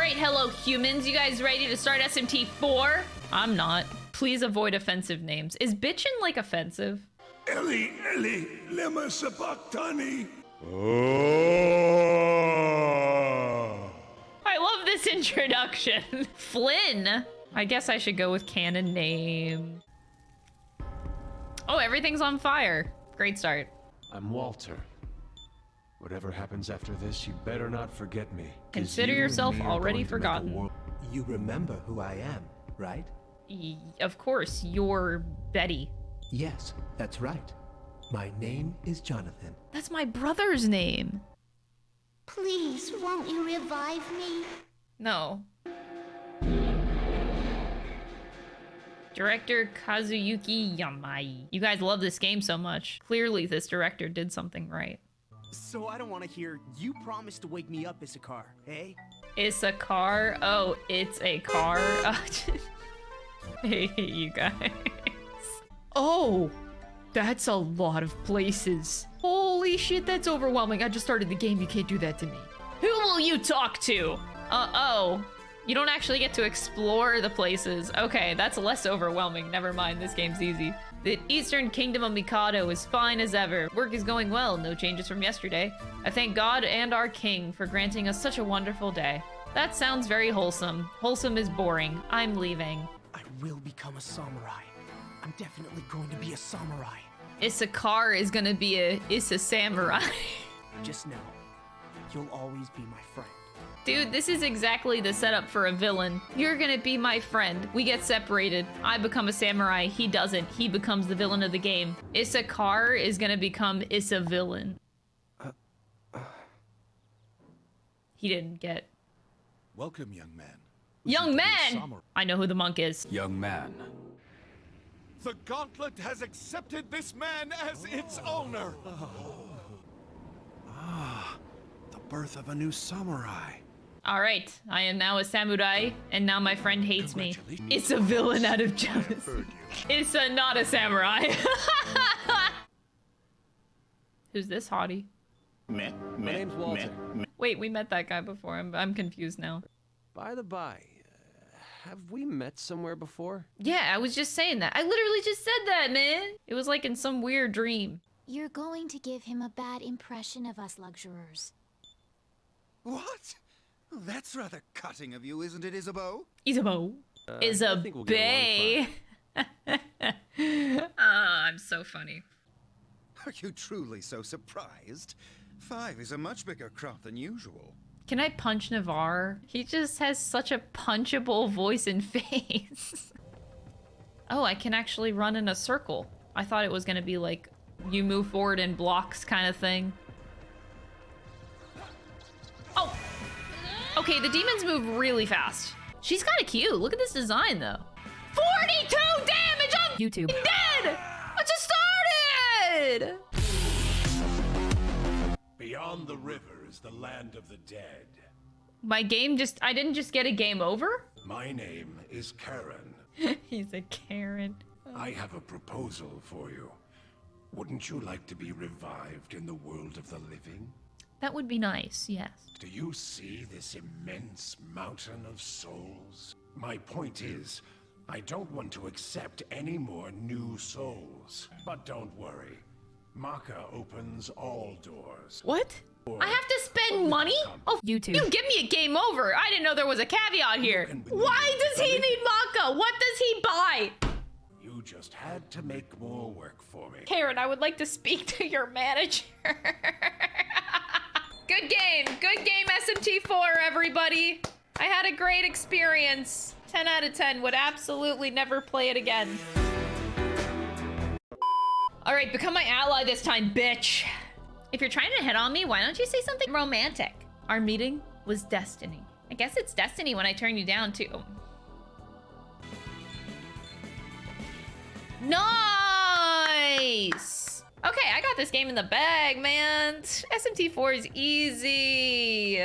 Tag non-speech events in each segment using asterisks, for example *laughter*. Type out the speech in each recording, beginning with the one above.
right, hello humans. You guys ready to start SMT4? I'm not. Please avoid offensive names. Is bitchin' like offensive? Eli, Eli, lema sabachthani. Oh. I love this introduction. *laughs* Flynn. I guess I should go with canon name. Oh, everything's on fire. Great start. I'm Walter. Whatever happens after this, you better not forget me. Consider you yourself me already going to make a forgotten. You remember who I am, right? Y- of course, you're Betty. Yes, that's right. My name is Jonathan. That's my brother's name. Please, won't you revive me? No. Director Kazuyuki Yamai. You guys love this game so much. Clearly, this director did something right. So I don't want to hear, you promised to wake me up, Issachar, eh? It's a car. Oh, it's a car. *laughs* I hate you guys. Oh, that's a lot of places. Holy shit, that's overwhelming. I just started the game. You can't do that to me. Who will you talk to? Uh-oh. You don't actually get to explore the places. Okay, that's less overwhelming. Never mind, this game's easy. The Eastern Kingdom of Mikado is fine as ever. Work is going well, no changes from yesterday. I thank God and our king for granting us such a wonderful day. That sounds very wholesome. Wholesome is boring. I'm leaving. I will become a samurai. I'm definitely going to be a samurai. Issachar is gonna be a Issa samurai. Just know, you'll always be my friend. Dude, this is exactly the setup for a villain. You're gonna be my friend. We get separated. I become a samurai. He doesn't. He becomes the villain of the game. Issachar is gonna become Issa villain. He didn't get. Welcome, young man. Young man! I know who the monk is. Young man. The Gauntlet has accepted this man as its owner. Ah. The birth of a new samurai. All right, I am now a samurai, and now my friend hates me. It's a villain out of jealousy. It's a not a samurai. *laughs* Who's this hottie? My name's Walter. Wait, we met that guy before. I'm, I'm confused now. By the by, uh, have we met somewhere before? Yeah, I was just saying that. I literally just said that, man. It was like in some weird dream. You're going to give him a bad impression of us luxurors. What? That's rather cutting of you, isn't it, Isabeau? Isabeau is a I think we'll get along bay. *laughs* Ah, I'm so funny. Are you truly so surprised? Five is a much bigger crop than usual. Can I punch Navarre? He just has such a punchable voice and *laughs* face. oh, I can actually run in a circle. I thought it was gonna be like you move forward in blocks kind of thing. Okay, the demons move really fast. She's kind of cute. Look at this design, though. 42 damage on YouTube. Dead! I just started! Beyond the river is the land of the dead. My game just... I didn't just get a game over? My name is Karen. *laughs* He's a Karen. I have a proposal for you. Wouldn't you like to be revived in the world of the living? That would be nice, yes. Do you see this immense mountain of souls? My point is, I don't want to accept any more new souls. But don't worry. Macca opens all doors. What? I have to spend money? Oh, you YouTube. You give me a game over. I didn't know there was a caveat here. Why does he need Macca? What does he buy? You just had to make more work for me. Karen, I would like to speak to your manager. *laughs* Good game. Good game, SMT4, everybody. I had a great experience. 10 out of 10. Would absolutely never play it again. All right, become my ally this time, bitch. If you're trying to hit on me, why don't you say something romantic? Our meeting was destiny. I guess it's destiny when I turn you down, too. Nice! Okay, I got this game in the bag, man. SMT4 is easy.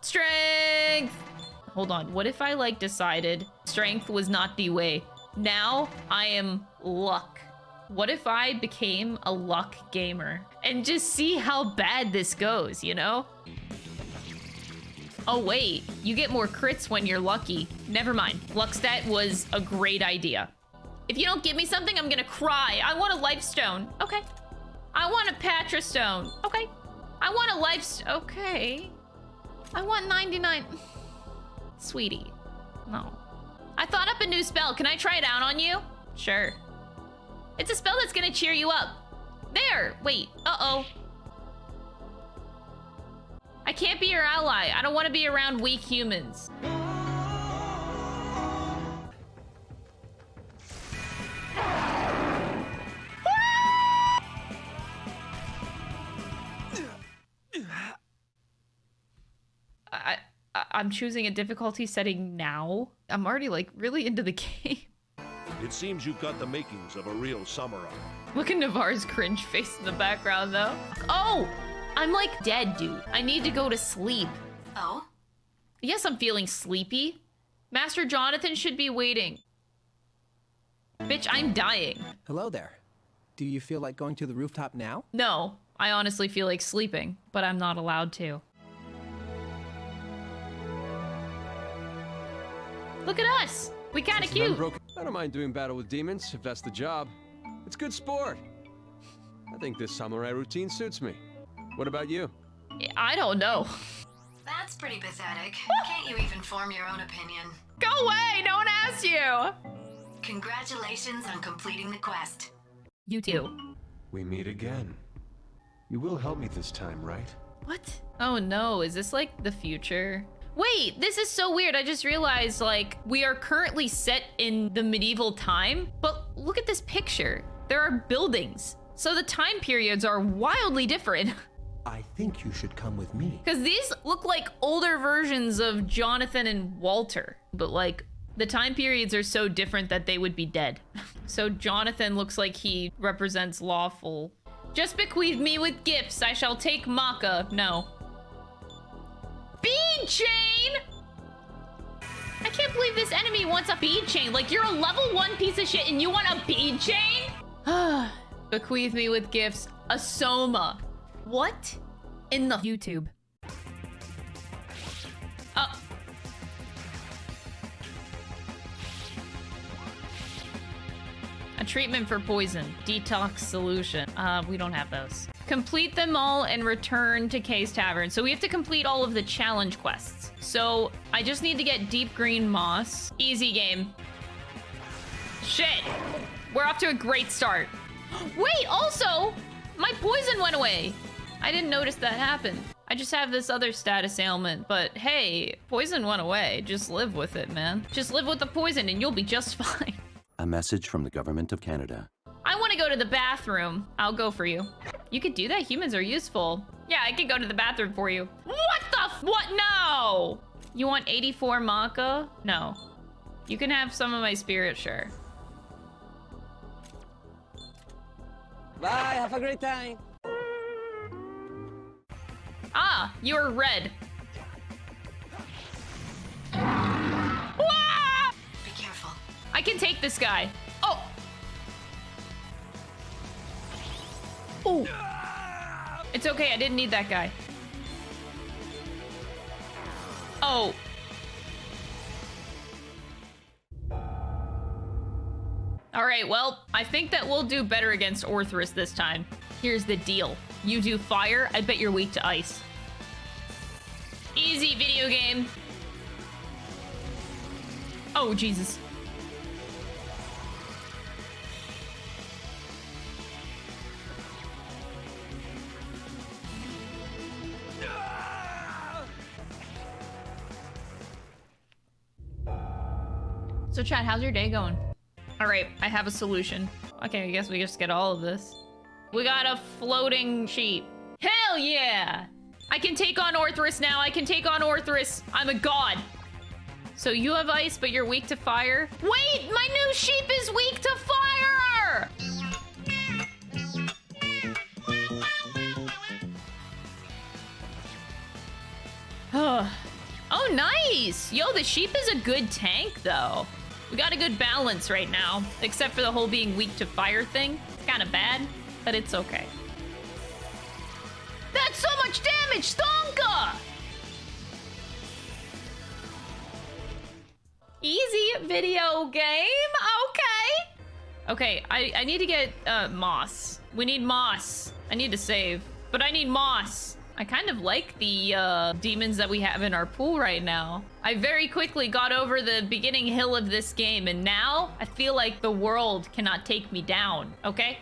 Strength! Hold on, what if I, like, decided strength was not the way? Now, I am luck. What if I became a luck gamer and just see how bad this goes, you know? Oh wait, you get more crits when you're lucky. Never mind. Luck stat was a great idea. If you don't give me something, I'm gonna cry. I want a life stone. Okay. I want a Patra stone. Okay. I want a life Okay. I want 99. *sighs* Sweetie. No. I thought up a new spell. Can I try it out on you? Sure. It's a spell that's gonna cheer you up. There! Wait. Uh-oh. I can't be your ally. I don't want to be around weak humans. I, I I'm choosing a difficulty setting now. I'm already like really into the *laughs* game. It seems you've got the makings of a real samurai. Look at Navarre's cringe face in the background though. Oh, I'm like dead, dude. I need to go to sleep. Oh? Yes, I'm feeling sleepy. Master Jonathan should be waiting. Bitch, I'm dying. Hello there. Do you feel like going to the rooftop now? No, I honestly feel like sleeping, but I'm not allowed to. Look at us! We kinda Just cute. unbroken- I don't mind doing battle with demons, if that's the job. It's good sport. I think this samurai routine suits me. What about you? I don't know. That's pretty pathetic. Can't you even form your own opinion? Go away! No one asked you! Congratulations on completing the quest. You too. We meet again. You will help me this time, right? What? Oh no, is this like the future? Wait, this is so weird. I just realized like we are currently set in the medieval time, but look at this picture. There are buildings. So the time periods are wildly different. *laughs* I think you should come with me. Because these look like older versions of Jonathan and Walter, but like the time periods are so different that they would be dead. *laughs* So Jonathan looks like he represents lawful. Just bequeath me with gifts. I shall take Macca. No. Bead chain! I can't believe this enemy wants a bead chain. Like, you're a level one piece of shit and you want a bead chain? *sighs* Bequeath me with gifts. A Soma. What? In the YouTube. Oh. A treatment for poison. Detox solution. Uh, we don't have those. Complete them all and return to Kay's Tavern. So we have to complete all of the challenge quests. So I just need to get deep green moss. Easy game. Shit. We're off to a great start. *gasps* Wait, also, my poison went away. I didn't notice that happen. I just have this other status ailment, but hey, poison went away. Just live with it, man. Just live with the poison and you'll be just *laughs* fine. A message from the Government of Canada. I want to go to the bathroom. I'll go for you. You could do that. Humans are useful. Yeah, I could go to the bathroom for you. What the f- What? No! You want 84 Macca? No. You can have some of my spirit, sure. Bye, have a great time. Ah, you're red. Wah! Be careful. I can take this guy. Oh! Oh! It's okay, I didn't need that guy. Oh. Alright, well, I think that we'll do better against Orthrus this time. Here's the deal. You do fire, I bet you're weak to ice. Easy video game. Oh, Jesus. So, Chad, how's your day going? All right, I have a solution. Okay, I guess we just get all of this. We got a floating sheep. Hell yeah! I can take on Orthrus now. I can take on Orthrus. I'm a god. So you have ice, but you're weak to fire? Wait, my new sheep is weak to fire! oh, nice! Yo, the sheep is a good tank, though. We got a good balance right now, except for the whole being weak to fire thing. It's Kind of bad, but it's okay. That's so much damage, Stonka! Easy video game, okay. Okay, I, I need to get uh, moss. We need moss. I need to save, but I need moss. I kind of like the uh, demons that we have in our pool right now. I very quickly got over the beginning hill of this game, and now I feel like the world cannot take me down, okay?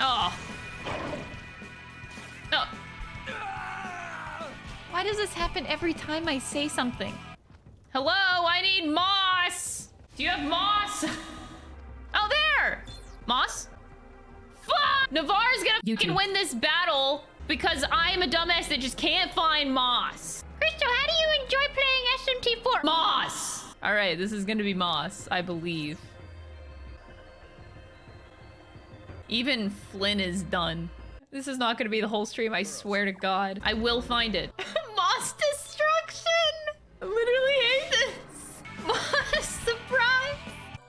Oh. Oh. Why does this happen every time I say something? Hello, I need moss! Do you have moss? *laughs* Oh, there! Moss? Fuck! Navarre's gonna fucking win this battle because I'm a dumbass that just can't find Moss. Crystal, how do you enjoy playing SMT4? Moss! Alright, this is gonna be Moss, I believe. Even Flynn is done. This is not gonna be the whole stream, I swear to God. I will find it. *laughs* Moss destruction! I literally hate this. *laughs* Moss surprise!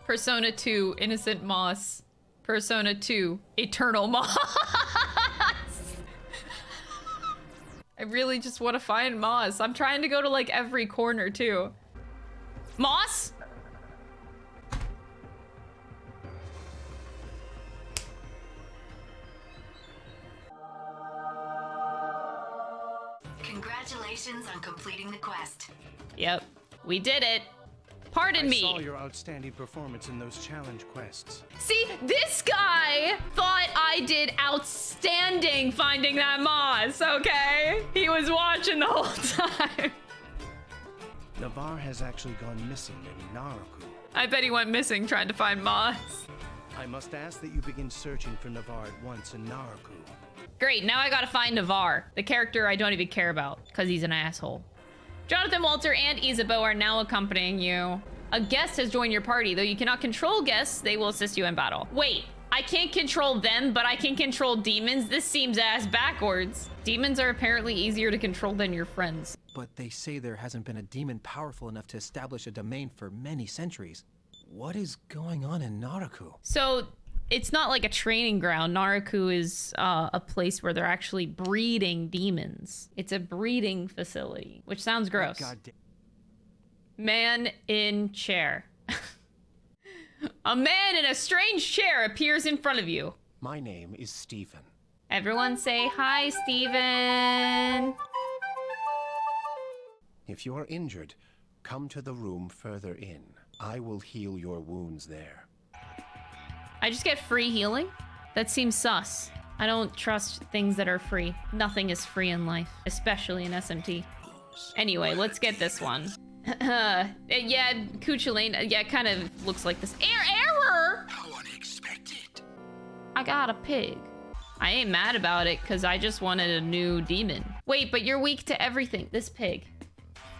Persona 2, Innocent Moss. Persona 2, Eternal Moss. *laughs* I really just want to find Moss. I'm trying to go to like every corner too. Moss? Congratulations on completing the quest. Yep, we did it. Pardon I me. saw your outstanding performance in those challenge quests. See, this guy thought I did outstanding finding that moss, okay? He was watching the whole *laughs* time. Navarre has actually gone missing in Naraku. I bet he went missing trying to find moss. I must ask that you begin searching for Navarre at once in Naraku. Great, now I gotta find Navar, the character I don't even care about, because he's an asshole. Jonathan Walter and Isabeau are now accompanying you. A guest has joined your party. Though you cannot control guests, they will assist you in battle. Wait, I can't control them, but I can control demons? This seems ass backwards. Demons are apparently easier to control than your friends. But they say there hasn't been a demon powerful enough to establish a domain for many centuries. What is going on in Naraku? So it's not like a training ground. Naraku is uh, a place where they're actually breeding demons. It's a breeding facility, which sounds gross. God damn. Man in chair. *laughs* a man in a strange chair appears in front of you. My name is Stephen. Everyone say hi, Stephen. If you are injured, come to the room further in. I will heal your wounds there. I just get free healing? That seems sus. I don't trust things that are free. Nothing is free in life, especially in SMT. Anyway, let's get this one. *laughs* Uh, yeah, Cu Chulainn, yeah, kind of looks like this. Air error! How unexpected. I got a pig. I ain't mad about it, because I just wanted a new demon. Wait, but you're weak to everything. This pig.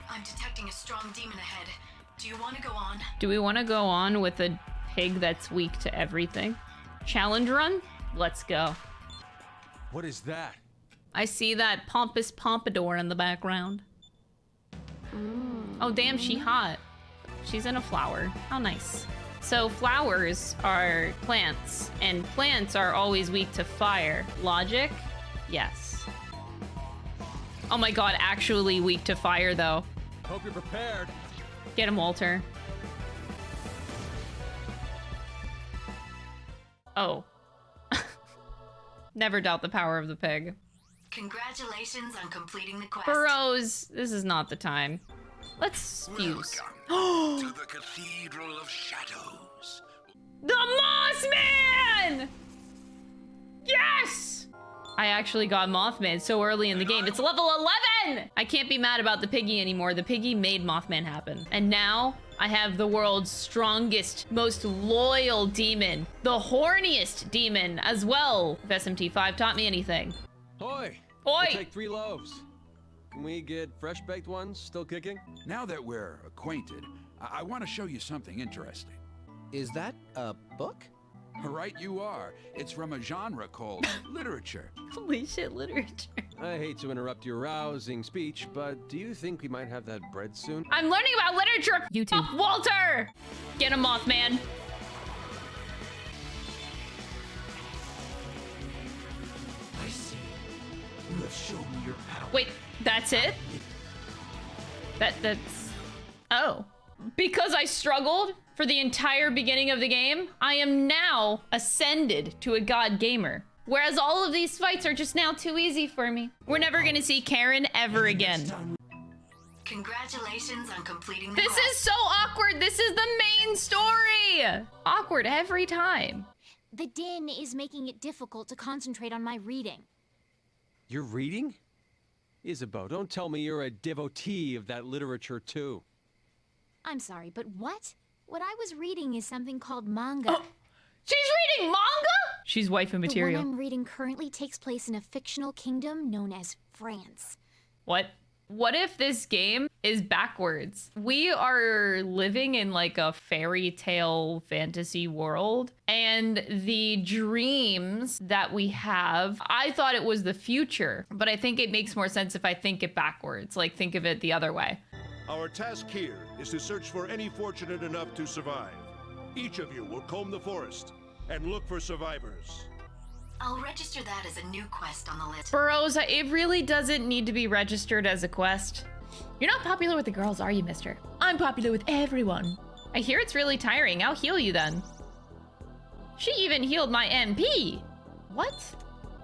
I'm detecting a strong demon ahead. Do you want to go on? Do we want to go on with a pig that's weak to everything? Challenge run? Let's go. What is that? I see that pompous pompadour in the background. Oh, damn, she hot. She's in a flower. How nice. So flowers are plants, and plants are always weak to fire. Logic? Yes. Oh my god, actually weak to fire, though. Hope you're prepared. Get him, Walter. Oh. *laughs* Never doubt the power of the pig. Congratulations on completing the quest. Burroughs, this is not the time. Let's fuse. Welcome *gasps* to the Cathedral of Shadows. The Mossman! Yes! I actually got Mothman so early in the game. It's level 11! I can't be mad about the piggy anymore. The piggy made Mothman happen. And now I have the world's strongest, most loyal demon. The horniest demon as well. If SMT5 taught me anything. Hoy! Oi! We'll take three loaves. Can we get fresh baked ones still kicking? Now that we're acquainted, I, I want to show you something interesting. Is that a book? Right you are. It's from a genre called *laughs* literature. Holy shit, literature. I hate to interrupt your rousing speech, but do you think we might have that bread soon? I'm learning about literature! You too. Oh, Walter! Get a Mothman. I see. You have shown me your power. Wait, that's it? That, that's... Oh. Because I struggled? For the entire beginning of the game, I am now ascended to a god gamer. Whereas all of these fights are just now too easy for me. We're never gonna see Karen ever again. Congratulations on completing the This is so awkward. This is the main story. Awkward every time. The din is making it difficult to concentrate on my reading. You're reading? Isabeau, don't tell me you're a devotee of that literature too. I'm sorry, but what? What I was reading is something called manga. Oh, she's reading manga? She's waifu material. The one I'm reading currently takes place in a fictional kingdom known as France. What? What if this game is backwards? We are living in like a fairy tale fantasy world, and the dreams that we have, I thought it was the future, but I think it makes more sense if I think it backwards, like think of it the other way. Our task here is to search for any fortunate enough to survive. Each of you will comb the forest and look for survivors. I'll register that as a new quest on the list. Burroughs, it really doesn't need to be registered as a quest. You're not popular with the girls, are you, mister? I'm popular with everyone. I hear it's really tiring. I'll heal you then. She even healed my MP. What?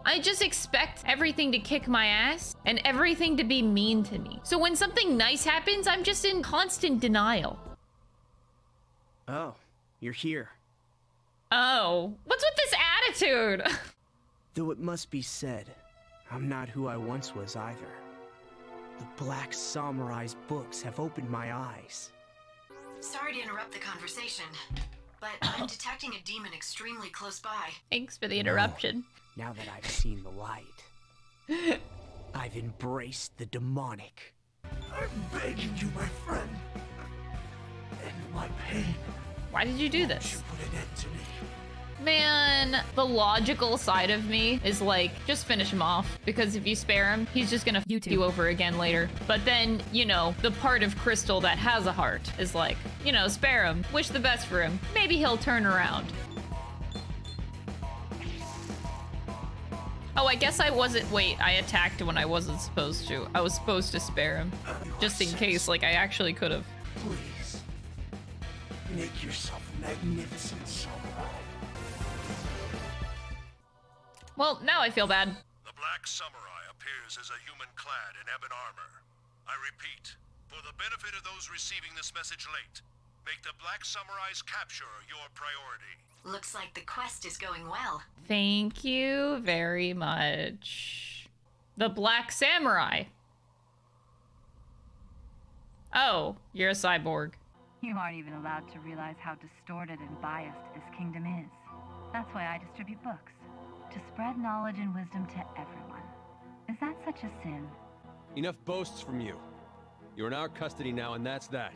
I just expect everything to kick my ass and everything to be mean to me. So when something nice happens, I'm just in constant denial. Oh, you're here. Oh, what's with this attitude? *laughs* Though it must be said, I'm not who I once was either. The Black Samurai's books have opened my eyes. Sorry to interrupt the conversation, but I'm *coughs* detecting a demon extremely close by. Thanks for the interruption. Now that I've seen the light, I've embraced the demonic. I'm begging you, my friend. End my pain. Why did you do this? Put an end to me. Man, the logical side of me is like, just finish him off. Because if you spare him, he's just gonna you, you over again later. But then, you know, the part of Crystal that has a heart is like, you know, spare him. Wish the best for him. Maybe he'll turn around. Oh, I guess I wasn't- wait, I attacked when I wasn't supposed to. I was supposed to spare him. Just in case, like, I actually could have. Please, make yourself magnificent, samurai. Well, now I feel bad. The Black Samurai appears as a human clad in ebon armor. I repeat, for the benefit of those receiving this message late, make the Black Samurai's capture your priority. Looks like the quest is going well. Thank you very much. The Black Samurai. Oh, you're a cyborg. You aren't even allowed to realize how distorted and biased this kingdom is. That's why I distribute books. To spread knowledge and wisdom to everyone. Is that such a sin? Enough boasts from you. You're in our custody now, and that's that.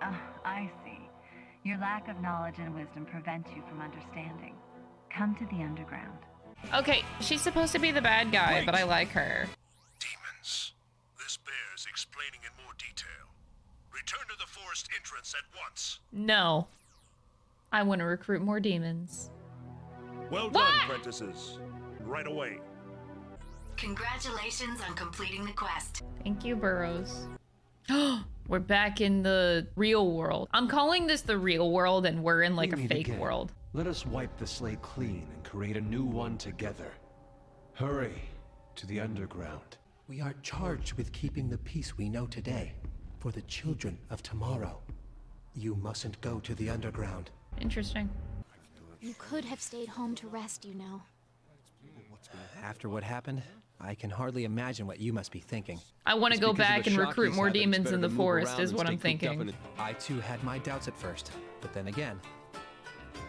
Ah, I see. Your lack of knowledge and wisdom prevents you from understanding. Come to the underground. Okay, she's supposed to be the bad guy, but I like her. Demons. This bears explaining in more detail. Return to the forest entrance at once. No. I want to recruit more demons. Well done, apprentices. Right away. Congratulations on completing the quest. Thank you, Burroughs. *gasps* we're back in the real world. I'm calling this the real world, and we're in like We a fake again. world. Let us wipe the slate clean and create a new one together. Hurry to the underground. We are charged with keeping the peace we know today for the children of tomorrow. You mustn't go to the underground. Interesting. You could have stayed home to rest, you know. After what happened, I can hardly imagine what you must be thinking. I want to go back and recruit more demons in the forest, is what I'm thinking. I too had my doubts at first, but then again,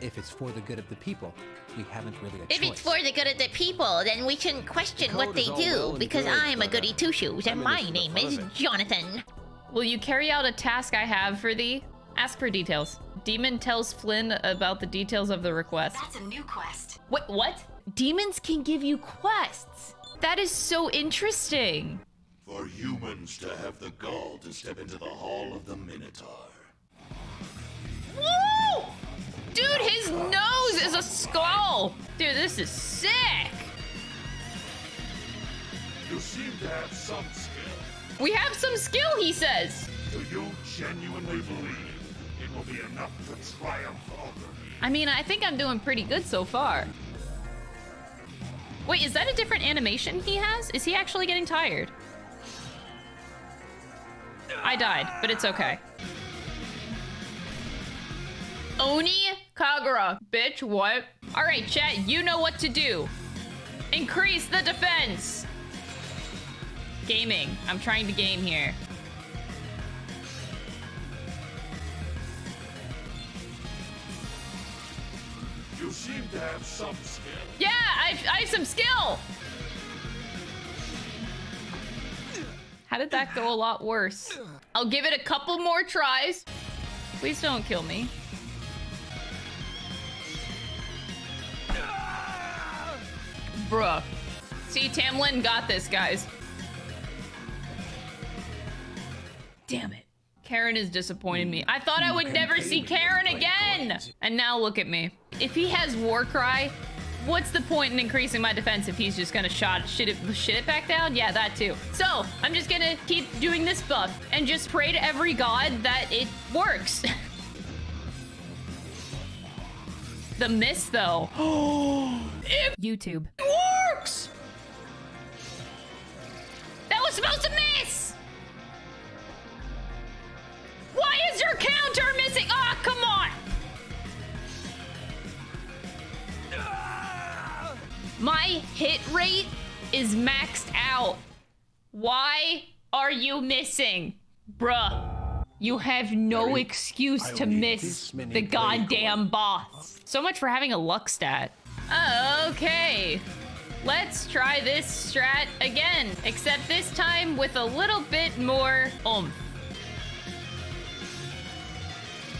if it's for the good of the people, we haven't really a If choice. it's for the good of the people, then we shouldn't question what they do, well because good, I'm a uh, goody two shoes, and my this for the name is. Jonathan. Will you carry out a task I have for thee? Ask for details. Demon tells Flynn about the details of the request. That's a new quest. Wait, what? Demons can give you quests. That is so interesting. For humans to have the gall to step into the Hall of the Minotaur. Woo! Dude, his nose is a skull. Dude, this is sick. You seem to have some skill. We have some skill, he says. Do you genuinely believe it will be enough to triumph over me? I mean, I think I'm doing pretty good so far. Wait, is that a different animation he has? Is he actually getting tired? I died, but it's okay. Oni Kagura. Bitch, what? Alright, chat, you know what to do. Increase the defense! Gaming. I'm trying to game here. You seem to have some I, I have some skill! How did that go a lot worse? I'll give it a couple more tries. Please don't kill me. Bruh. See, Tam Lin got this, guys. Damn it. Karen is disappointing me. I thought I would never see Karen again! And now look at me. If he has Warcry, what's the point in increasing my defense if he's just gonna shot shit it, shit it back down? Yeah, that too. So, I'm just gonna keep doing this buff and just pray to every god that it works. *laughs* the miss, though. If *gasps* YouTube. it works! That was supposed to miss! Why is your counter missing? Ah, come on! My hit rate is maxed out. Why are you missing? Bruh, you have no excuse to miss the goddamn boss. So much for having a luck stat. Okay. Let's try this strat again, except this time with a little bit more oomph.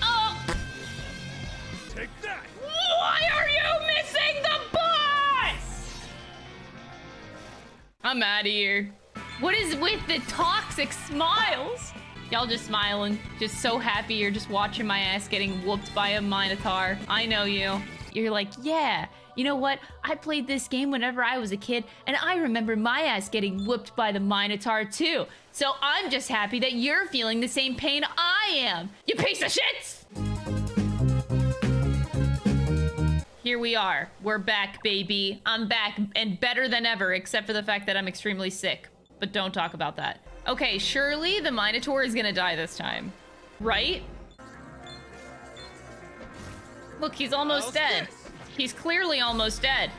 Oh! Take that! Why are you missing the boss? I'm out of here. What is with the toxic smiles? Y'all just smiling, just so happy you're just watching my ass getting whooped by a Minotaur. I know you. You're like, yeah, you know what? I played this game whenever I was a kid, and I remember my ass getting whooped by the Minotaur too. So I'm just happy that you're feeling the same pain I am. You piece of shit! Here we are. We're back, baby. I'm back and better than ever, except for the fact that I'm extremely sick. But don't talk about that. Okay, surely the Minotaur is gonna die this time. Right? Look, he's almost dead. He's clearly almost dead.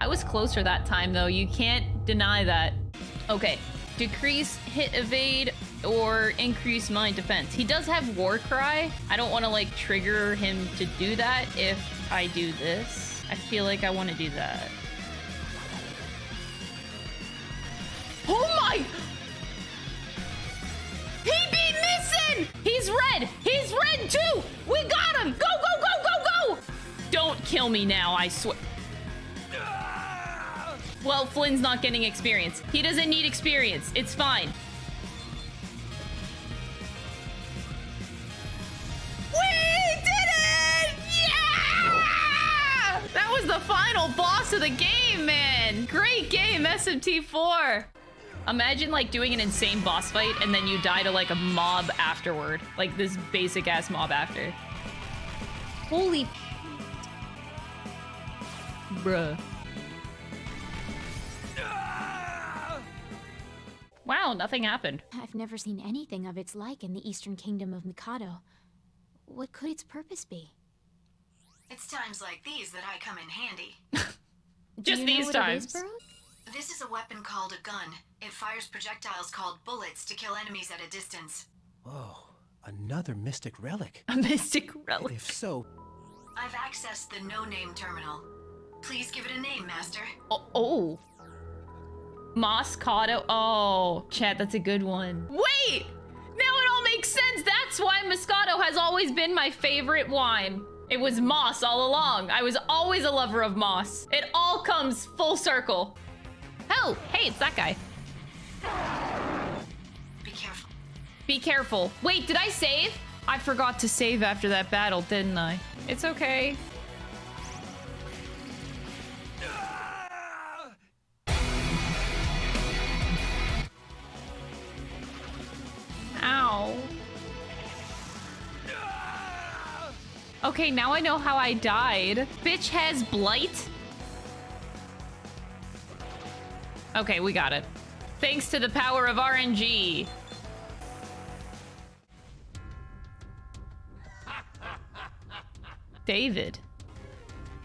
I was closer that time, though. You can't deny that. Okay. Decrease hit evade or increase mind defense. He does have Warcry. I don't want to, like, trigger him to do that if I do this. I feel like I want to do that. Oh my! He beat Missing! He's red! He's red too! We got him! Go, go, go, go, go! Don't kill me now, I swear. Well, Flynn's not getting experience. He doesn't need experience. It's fine. We did it! Yeah! That was the final boss of the game, man. Great game, SMT4. Imagine like doing an insane boss fight and then you die to like a mob afterward. Like this basic ass mob after. Holy. Bruh. Wow, nothing happened. I've never seen anything of its like in the Eastern Kingdom of Mikado. What could its purpose be? It's times like these that I come in handy. *laughs* Do Just you know these what times. is, This is a weapon called a gun. It fires projectiles called bullets to kill enemies at a distance. Whoa, another mystic relic. A mystic relic. If so, I've accessed the no-name terminal. Please give it a name, Master. Oh. oh. Moscato. Oh, chat, that's a good one. Wait! Now it all makes sense. That's why Moscato has always been my favorite wine. It was moss all along. I was always a lover of moss. It all comes full circle. Oh, hey, it's that guy. Be careful. Be careful. Wait, did I save? I forgot to save after that battle, didn't I? It's okay. Ow. Okay, now I know how I died. Bitch has blight. Okay, we got it. Thanks to the power of RNG. David.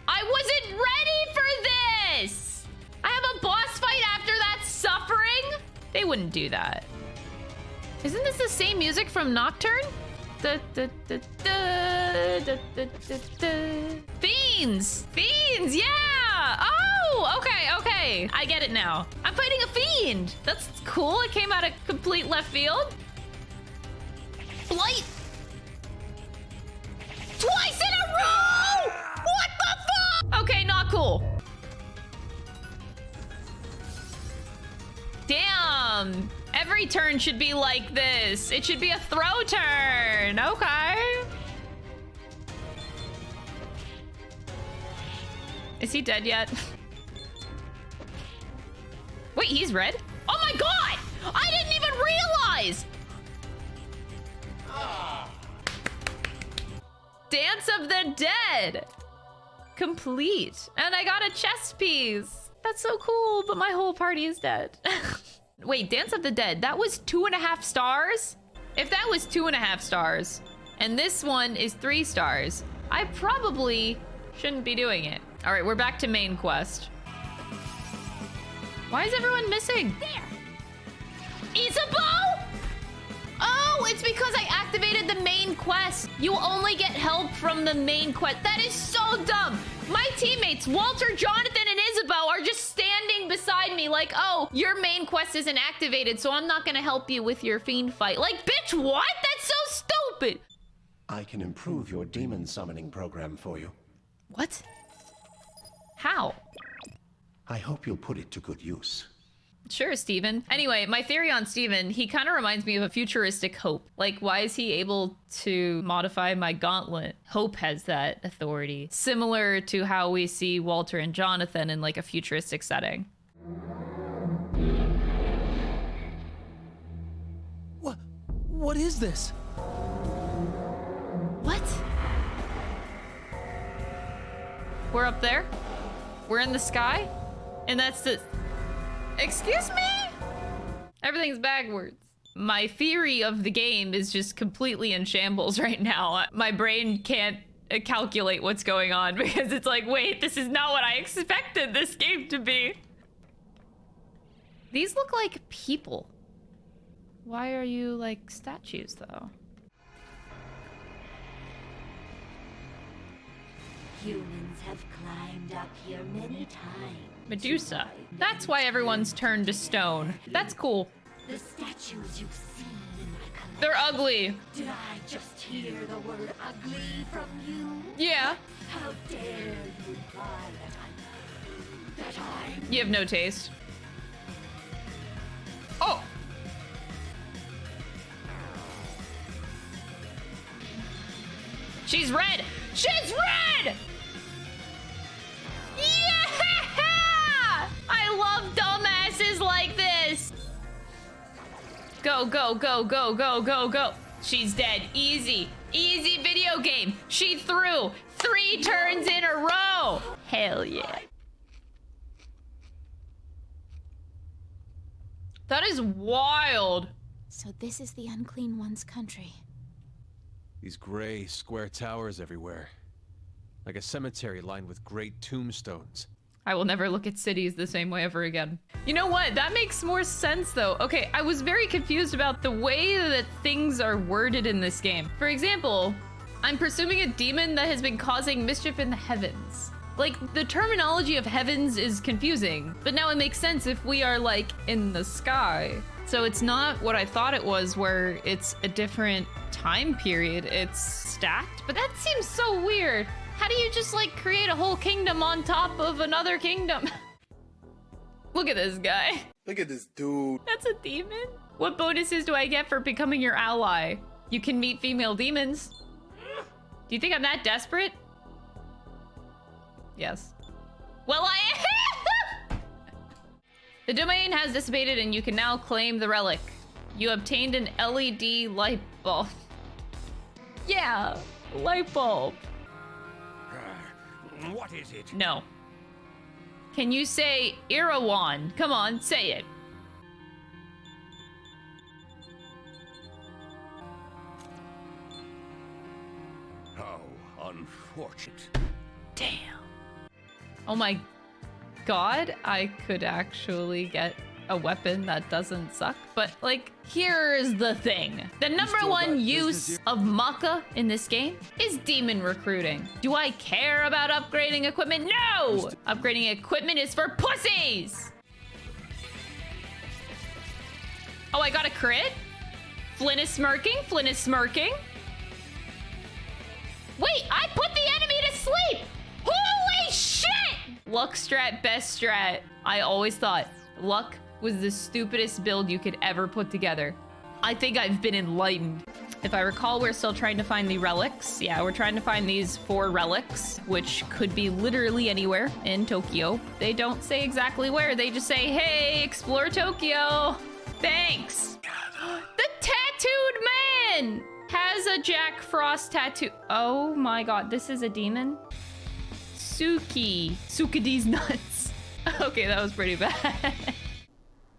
I wasn't ready for this! I have a boss fight after that suffering? They wouldn't do that. Isn't this the same music from Nocturne? Da, da, da, da, da, da, da. Fiends! Fiends, yeah! Oh, okay, okay. I get it now. I'm fighting a fiend. That's cool. It came out of complete left field. Blight! Twice in a row! What the fuck? Okay, not cool. Damn. Um, every turn should be like this. It should be a throw turn. Okay. Is he dead yet? *laughs* Wait, he's red? Oh my god! I didn't even realize! Dance of the Dead! Complete. And I got a chess piece. That's so cool, but my whole party is dead. *laughs* Wait, Dance of the Dead, that was two and a half stars? If that was two and a half stars, and this one is three stars, I probably shouldn't be doing it. All right, we're back to main quest. Why is everyone missing? There. Isabeau? Oh, it's because I activated the main quest. You only get help from the main quest. That is so dumb. My teammates, Walter, Jonathan, and Isabeau, are just standing beside me like, oh, your main quest isn't activated, so I'm not gonna help you with your fiend fight. Like, bitch, what? That's so stupid. I can improve your demon summoning program for you. What? How? I hope you'll put it to good use. Sure, Stephen. Anyway, my theory on Stephen, he kind of reminds me of a futuristic Hope. Like, why is he able to modify my gauntlet? Hope has that authority. Similar to how we see Walter and Jonathan in like a futuristic setting. What? What is this? What? We're up there? We're in the sky? And that's the... Excuse me? Everything's backwards. My theory of the game is just completely in shambles *laughs* right now. My brain can't uh, calculate what's going on *laughs* because it's like, wait, this is not what I expected this game to be. These look like people. Why are you like statues though? Humans have climbed up here many times. Medusa. That's why everyone's turned to stone. That's cool. The statues you've seen in my collection. They're ugly. Did I just hear the word ugly from you? Yeah. How dare you imply that I that I You have no taste. Oh! She's red! She's red! I love dumbasses like this! Go, go, go, go, go, go, go. She's dead. Easy. Easy video game. She threw three turns in a row. Hell yeah. That is wild. So this is the Unclean One's country. These gray, square towers everywhere. Like a cemetery lined with great tombstones. I will never look at cities the same way ever again. You know what? That makes more sense though. Okay, I was very confused about the way that things are worded in this game. For example, I'm presuming a demon that has been causing mischief in the heavens. Like, the terminology of heavens is confusing, but now it makes sense if we are, like, in the sky. So it's not what I thought it was, where it's a different time period, it's stacked, but that seems so weird. How do you just, like, create a whole kingdom on top of another kingdom? *laughs* Look at this guy. Look at this dude. That's a demon? What bonuses do I get for becoming your ally? You can meet female demons. Do you think I'm that desperate? Yes. Well, I am. *laughs* The domain has dissipated and you can now claim the relic. You obtained an LED light bulb. *laughs* yeah, light bulb. What is it? No. Can you say Irawan? Come on, say it. How unfortunate. Damn. Oh my god, I could actually get a weapon that doesn't suck. But, like, here's the thing. The number one use of Macca in this game is demon recruiting. Do I care about upgrading equipment? No! Upgrading equipment is for pussies! Oh, I got a crit? Flynn is smirking. Flynn is smirking. Wait, I put the enemy to sleep! Holy shit! Luck strat, best strat. I always thought luck was the stupidest build you could ever put together. I think I've been enlightened. If I recall, we're still trying to find the relics. Yeah, we're trying to find these four relics, which could be literally anywhere in Tokyo. They don't say exactly where. They just say, hey, explore Tokyo. Thanks. *gasps* the tattooed man has a Jack Frost tattoo. Oh my god, this is a demon? Suki. Sukidi's nuts. *laughs* Okay, that was pretty bad. *laughs*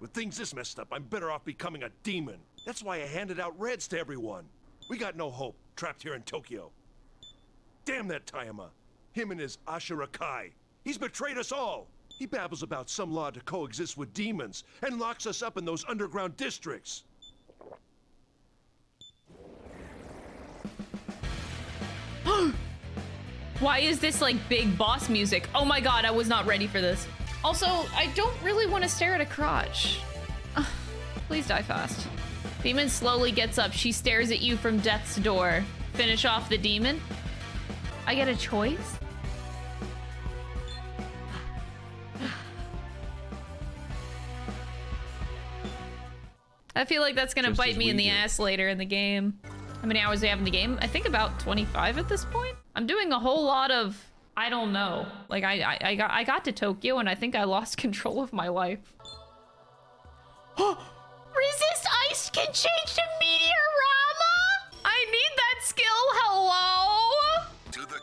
With things this messed up, I'm better off becoming a demon. That's why I handed out reds to everyone. We got no hope, trapped here in Tokyo. Damn that Tayama. Him and his Ashura Kai. He's betrayed us all. He babbles about some law to coexist with demons and locks us up in those underground districts. *gasps* Why is this like big boss music? Oh my god, I was not ready for this. Also, I don't really want to stare at a crotch. Ugh, please die fast. Demon slowly gets up. She stares at you from death's door. Finish off the demon. I get a choice? I feel like that's gonna Just bite me in the do. ass later in the game. How many hours do I have in the game? I think about 25 at this point. I'm doing a whole lot of I don't know. Like I I, I got I got to Tokyo and I think I lost *laughs* control of my life. *gasps* Resist ice can change to Mediarama? I need that skill. Hello?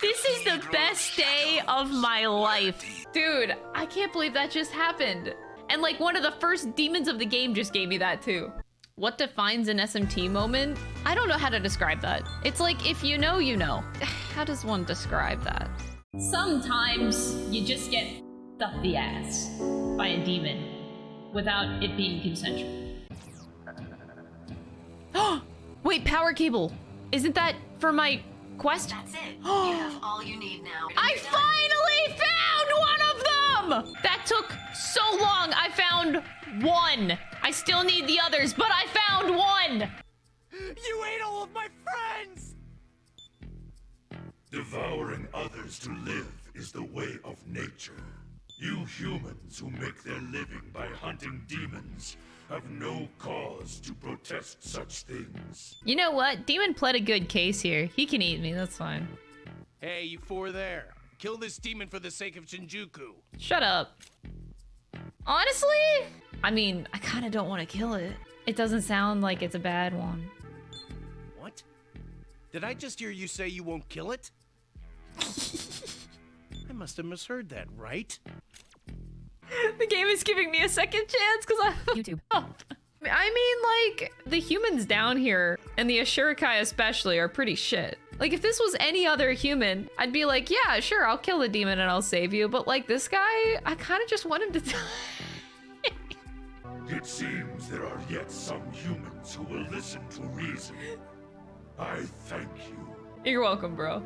This is the best day of my life. Dude, I can't believe that just happened. And like one of the first demons of the game just gave me that too. What defines an SMT moment? I don't know how to describe that. It's like if you know, you know. *sighs* How does one describe that? Sometimes you just get stuffed the ass by a demon without it being consensual. *gasps* Wait, power cable. Isn't that for my quest? That's it. you have all you need now. *gasps* I finally found one of them! That took so long. I found one. I still need the others, but I found one. You ate all of my friends! Devouring others to live is the way of nature. You humans who make their living by hunting demons have no cause to protest such things. You know what? Demon pled a good case here. He can eat me. That's fine. Hey, you four there. Kill this demon for the sake of Shinjuku. Shut up. Honestly, I mean, I kind of don't want to kill it. It doesn't sound like it's a bad one. What? Did I just hear you say you won't kill it? *laughs* I must have misheard that, right? the game is giving me a second chance because I *laughs* YouTube. *laughs* I mean, like, the humans down here, and the Ashurakai especially, are pretty shit. Like, if this was any other human, I'd be like, yeah, sure, I'll kill the demon and I'll save you. But, like, this guy, I kind of just want him to die. It seems there are yet some humans who will listen to reason. I thank you. You're welcome, bro.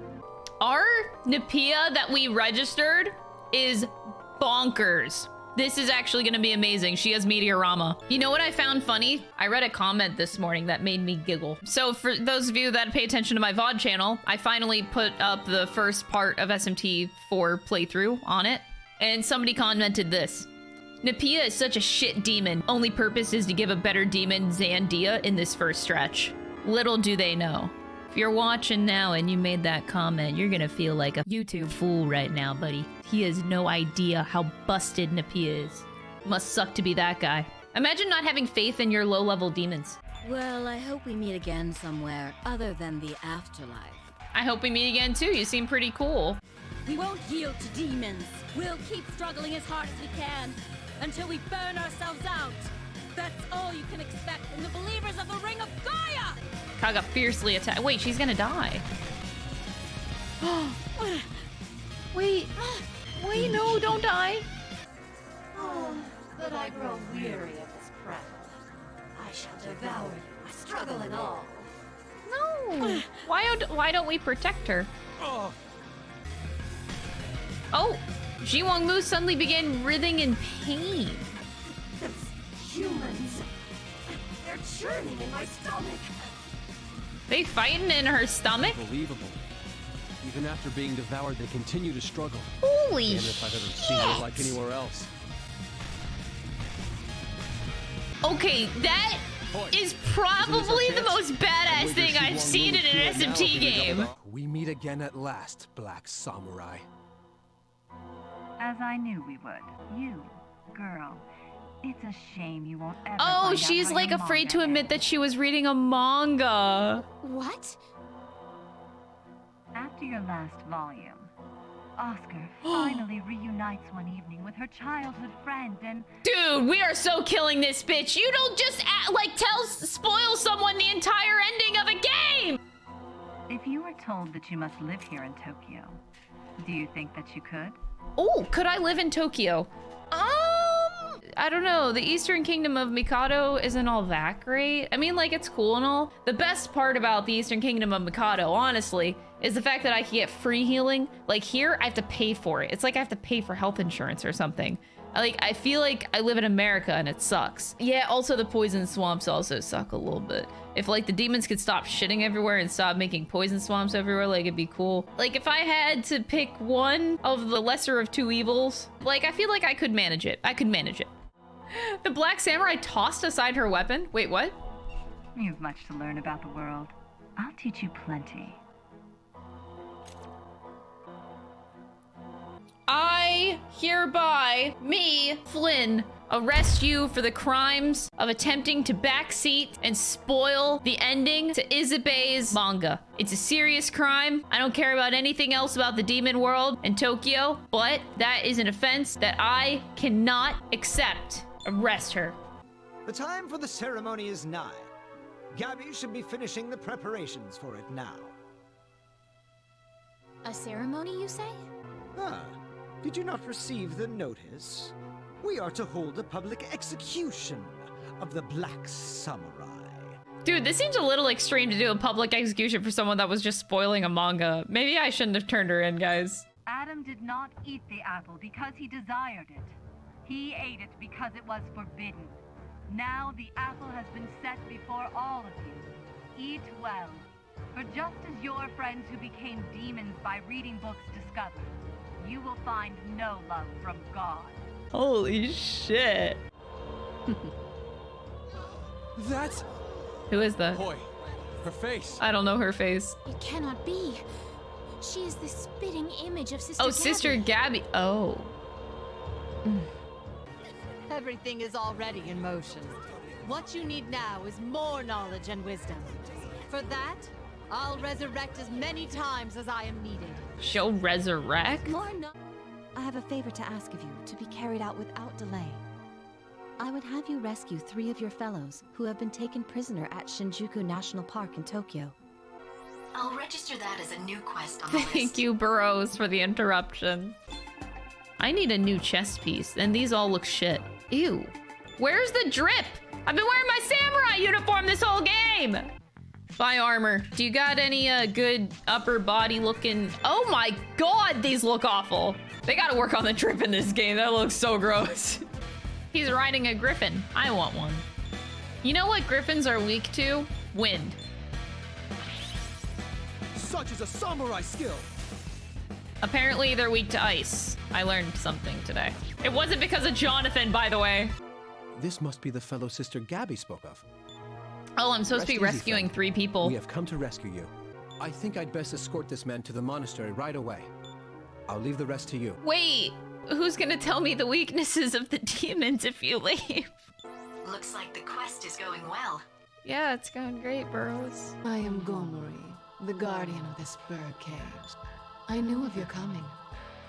Our Napaea that we registered is bonkers. This is actually going to be amazing. She has Mediarama. You know what I found funny? I read a comment this morning that made me giggle. So for those of you that pay attention to my VOD channel, I finally put up the first part of SMT 4 playthrough on it. And somebody commented this. Napaea is such a shit demon. Only purpose is to give a better demon Zandyne in this first stretch. Little do they know. If you're watching now and you made that comment, you're gonna feel like a YouTube fool right now, buddy. He has no idea how busted Napaea is. Must suck to be that guy. Imagine not having faith in your low-level demons. Well, I hope we meet again somewhere other than the afterlife. I hope we meet again too. You seem pretty cool. We won't yield to demons. We'll keep struggling as hard as we can until we burn ourselves out. That's all you can expect from the believers of the Ring of Gaia! Kaga fiercely attack. Wait, she's gonna die. *gasps* Wait. Wait, no, don't die. Oh, but I grow weary of this prattle. I shall devour you, struggle and all. No. Why don't Why don't we protect her? Oh. Oh, Xi Wangmu suddenly began writhing in pain. Humans. They're churning in my stomach. They fighting in her stomach? Unbelievable. Even after being devoured, they continue to struggle. Holy Damn if I've ever seen it like shit. anywhere else. Okay, that is probably the most badass thing I've seen in an SMT game. We meet again at last, Black Samurai. As I knew we would. You, girl. It's a shame you won't ever Oh, she's like afraid to manga admit that she was reading a manga. What? After your last volume, Oscar *gasps* finally reunites one evening with her childhood friend and Dude, we are so killing this bitch. You don't just act, like tell spoil someone the entire ending of a game. if you were told that you must live here in Tokyo, do you think that you could? Oh, could I live in Tokyo? Um, I don't know. The Eastern Kingdom of Mikado isn't all that great. I mean, like, it's cool and all. The best part about the Eastern Kingdom of Mikado, honestly, is the fact that I can get free healing. Like, here, I have to pay for it. It's like I have to pay for health insurance or something. Like, I feel like I live in America and it sucks. Yeah, also the poison swamps also suck a little bit. If, like, the demons could stop shitting everywhere and stop making poison swamps everywhere, like, it'd be cool. Like, if I had to pick one of the lesser of two evils, like, I feel like I could manage it. I could manage it. The Black Samurai tossed aside her weapon? Wait, what? You've much to learn about the world. I'll teach you plenty. I hereby, me, Flynn, arrest you for the crimes of attempting to backseat and spoil the ending to Isabeau's manga. It's a serious crime. I don't care about anything else about the demon world in Tokyo, but that is an offense that I cannot accept. Arrest her. The time for the ceremony is nigh. Gabby should be finishing the preparations for it now. A ceremony, you say? Ah, did you not receive the notice? We are to hold a public execution of the Black Samurai. Dude, this seems a little extreme to do a public execution for someone that was just spoiling a manga. Maybe I shouldn't have turned her in, guys. Adam did not eat the apple because he desired it. He ate it because it was forbidden. Now the apple has been set before all of you. Eat well. For just as your friends who became demons by reading books discovered, you will find no love from God. Holy shit. *laughs* That's... Who is that? Boy, her face. I don't know her face. It cannot be. She is the spitting image of Sister Oh, Gabby. Sister Gabby. Oh. Everything is already in motion. What you need now is more knowledge and wisdom. For that, I'll resurrect as many times as I am needed. She'll resurrect? More no- I have a favor to ask of you to be carried out without delay. I would have you rescue three of your fellows who have been taken prisoner at Shinjuku National Park in Tokyo. I'll register that as a new quest on the list. Thank you, Burroughs, for the interruption. I need a new chest piece, and these all look shit. Ew. Where's the drip? I've been wearing my samurai uniform this whole game! Buy armor. Do you got any uh, good upper body looking... Oh my god, these look awful. They gotta work on the drip in this game. That looks so gross. *laughs* He's riding a griffin. I want one. You know what griffins are weak to? Wind. Such is a samurai skill. Apparently they're weak to ice. I learned something today. It wasn't because of Jonathan, by the way. This must be the fellow Sister Gabby spoke of. Oh, I'm supposed to be rescuing friend. three people. We have come to rescue you. I think I'd best escort this man to the monastery right away. I'll leave the rest to you. Wait, who's gonna tell me the weaknesses of the *laughs* demons if you leave? Looks like the quest is going well. Yeah, it's going great, Burroughs. I am Gomory, the guardian of this bird cage. I knew of your coming.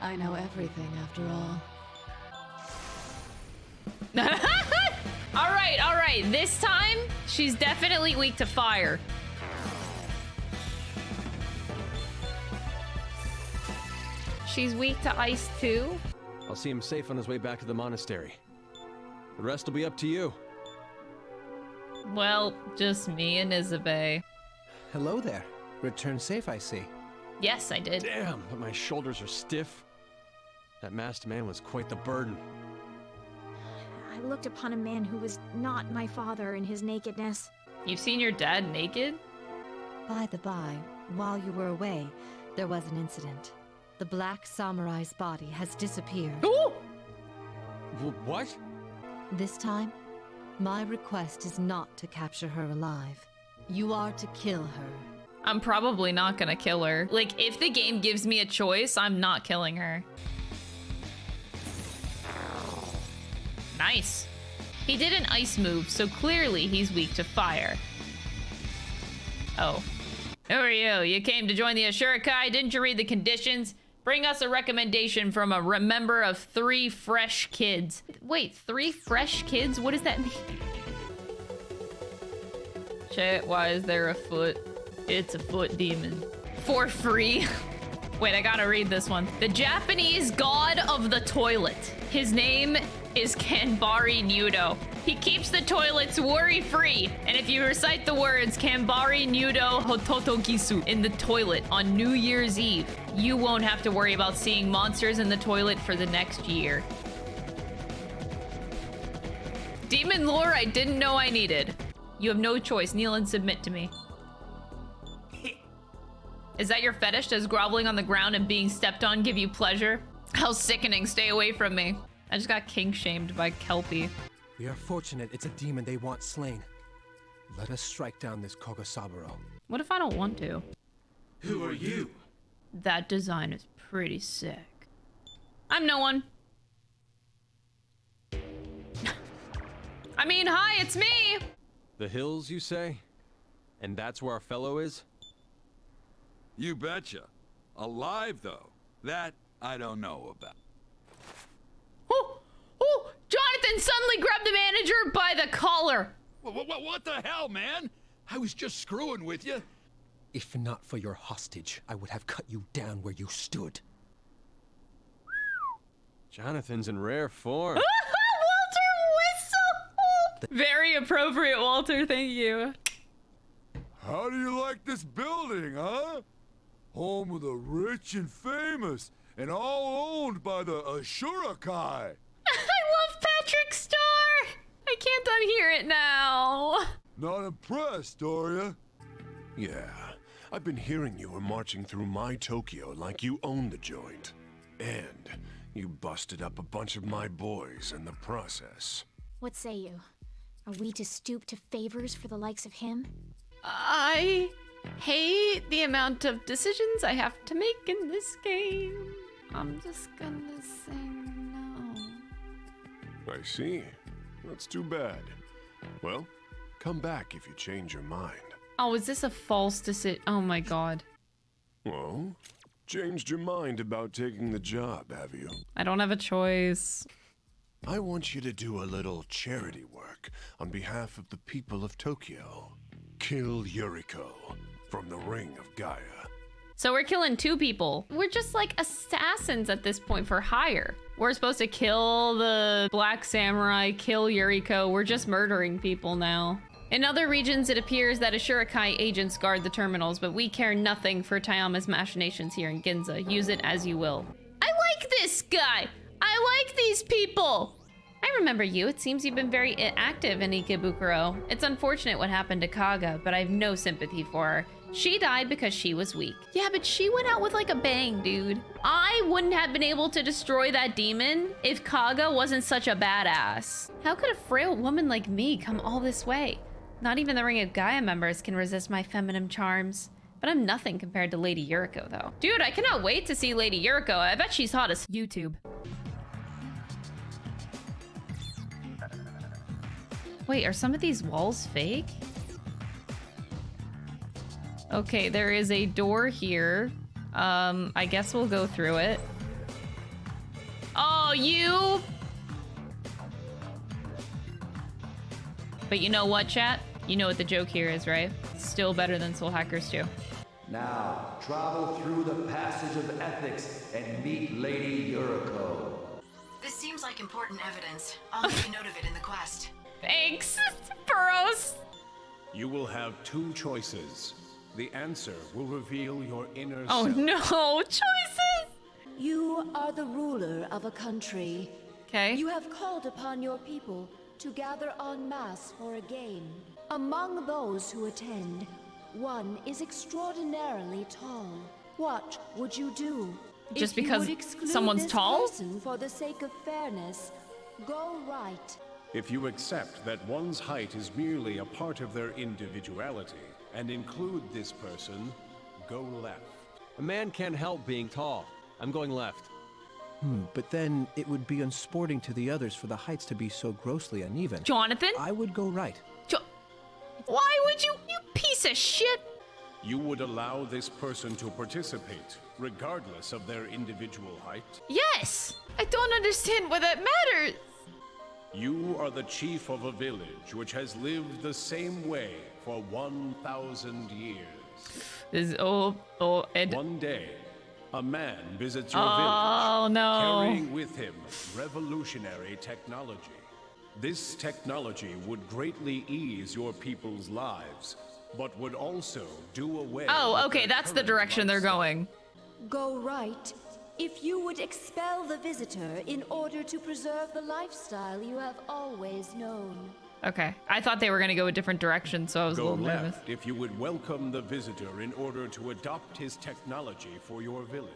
I know everything after all. *laughs* all right, all right. This time, she's definitely weak to fire. She's weak to ice too. I'll see him safe on his way back to the monastery. The rest will be up to you. Well, just me and Isabelle. Hello there. Return safe, I see. Yes, I did. Damn, but my shoulders are stiff. That masked man was quite the burden. I looked upon a man who was not my father in his nakedness. You've seen your dad naked? By the by, while you were away, there was an incident. The Black Samurai's body has disappeared. Ooh! what? This time, my request is not to capture her alive. You are to kill her. I'm probably not gonna kill her. Like, if the game gives me a choice, I'm not killing her. Nice. He did an ice move, so clearly he's weak to fire. Oh. Who are you? You came to join the Ashurakai? Didn't you read the conditions? Bring us a recommendation from a member of three fresh kids. Wait, three fresh kids? What does that mean? Shit, why is there a foot? It's a foot demon. For free. *laughs* Wait, I gotta read this one. The Japanese god of the toilet. His name is Kanbari Nudo. He keeps the toilets worry-free. And if you recite the words Kanbari Nudo Hototogisu in the toilet on New Year's Eve, you won't have to worry about seeing monsters in the toilet for the next year. Demon lore I didn't know I needed. You have no choice. Kneel and submit to me. Is that your fetish? Does groveling on the ground and being stepped on give you pleasure? How sickening. Stay away from me. I just got kink shamed by Kelpie. We are fortunate it's a demon they want slain. Let us strike down this Kogosaburo. What if I don't want to? Who are you? That design is pretty sick. I'm no one. *laughs* I mean, hi, it's me! The hills, you say? And that's where our fellow is? You betcha. Alive, though. That I don't know about. Oh, oh, Jonathan suddenly grabbed the manager by the collar. What, what, what the hell, man? I was just screwing with you. If not for your hostage, I would have cut you down where you stood. Jonathan's in rare form. *laughs* Walter whistle! Very appropriate, Walter. Thank you. How do you like this building, huh? Home of the rich and famous, and all owned by the Ashurakai. *laughs* I love Patrick Star. I can't unhear it now. Not impressed, are you? Yeah, I've been hearing you were marching through my Tokyo like you own the joint. And you busted up a bunch of my boys in the process. What say you? Are we to stoop to favors for the likes of him? I hate the amount of decisions I have to make in this game. I'm just gonna say no. I see. That's too bad. Well, come back if you change your mind. Oh, is this a false decision? Oh my god. Well, changed your mind about taking the job, have you? I don't have a choice. I want you to do a little charity work on behalf of the people of Tokyo. Kill Yuriko from the Ring of Gaia. So we're killing two people. We're just like assassins at this point for hire. We're supposed to kill the Black Samurai, kill Yuriko. We're just murdering people now. In other regions, it appears that Ashurakai agents guard the terminals, but we care nothing for Tayama's machinations here in Ginza. Use it as you will. I like this guy! I like these people! I remember you. It seems you've been very active in Ikebukuro. It's unfortunate what happened to Kaga, but I have no sympathy for her. She died because she was weak. Yeah, but she went out with like a bang, dude. I wouldn't have been able to destroy that demon if Kaga wasn't such a badass. How could a frail woman like me come all this way? Not even the Ring of Gaia members can resist my feminine charms. But I'm nothing compared to Lady Yuriko, though. Dude, I cannot wait to see Lady Yuriko. I bet she's hot as YouTube. Wait, are some of these walls fake? Okay, there is a door here. Um, I guess we'll go through it. Oh, you! But you know what, chat? You know what the joke here is, right? Still better than Soul Hackers 2. Now, travel through the passage of ethics and meet Lady Yuriko. This seems like important evidence. I'll make a note of it in the quest. Thanks, *laughs* Burroughs. You will have two choices. The answer will reveal your inner Oh self. no, *laughs* choices! You are the ruler of a country. Okay. You have called upon your people to gather en masse for a game. Among those who attend, one is extraordinarily tall. What would you do? Just If because someone's tall? for the sake of fairness, go right. If you accept that one's height is merely a part of their individuality and include this person, go left. A man can't help being tall. I'm going left. Hmm, but then it would be unsporting to the others for the heights to be so grossly uneven. Jonathan? I would go right. Jo- Why would you, you piece of shit? You would allow this person to participate, regardless of their individual height. Yes! I don't understand why that matters. You are the chief of a village which has lived the same way for 1,000 years. This is, oh, oh, Ed. One day, a man visits your Oh, village, no. carrying with him revolutionary technology. This technology would greatly ease your people's lives, but would also do away Oh, okay, their that's the current direction they're going. Go right. If you would expel the visitor in order to preserve the lifestyle you have always known. Okay. I thought they were gonna go a different direction, so I was a Go little nervous. left if you would welcome the visitor in order to adopt his technology for your village.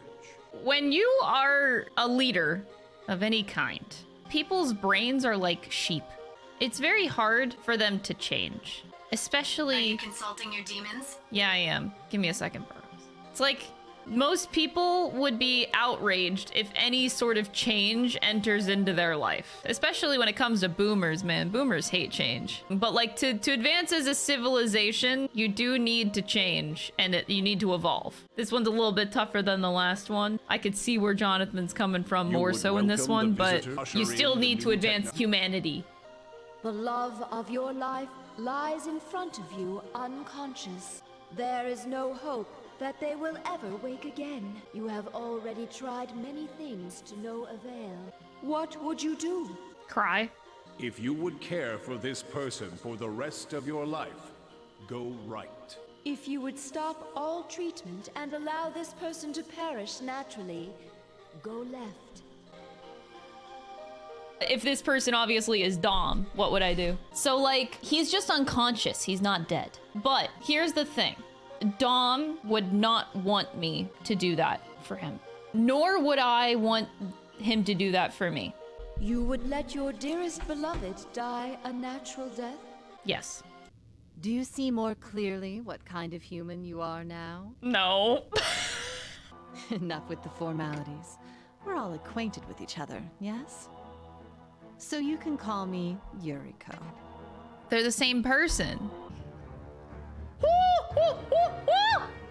When you are a leader of any kind, people's brains are like sheep. It's very hard for them to change. Especially Are you Consulting your demons? Yeah, I am. Give me a second, Burroughs. It's like most people would be outraged if any sort of change enters into their life. Especially when it comes to boomers, man. Boomers hate change. But like to, to advance as a civilization, you do need to change and it, you need to evolve. This one's a little bit tougher than the last one. I could see where Jonathan's coming from You more so in this one, but you still need to advance techno- humanity. The love of your life lies in front of you, unconscious. There is no hope that they will ever wake again. You have already tried many things to no avail. What would you do? Cry. If you would care for this person for the rest of your life, go right. If you would stop all treatment and allow this person to perish naturally, go left. if this person obviously is Dom, what would I do? So, like, he's just unconscious. He's not dead. But here's the thing Dom would not want me to do that for him, nor would I want him to do that for me. You would let your dearest beloved die a natural death? Yes. Do you see more clearly what kind of human you are now? No. *laughs* Enough with the formalities. We're all acquainted with each other, yes? So you can call me Yuriko. They're the same person.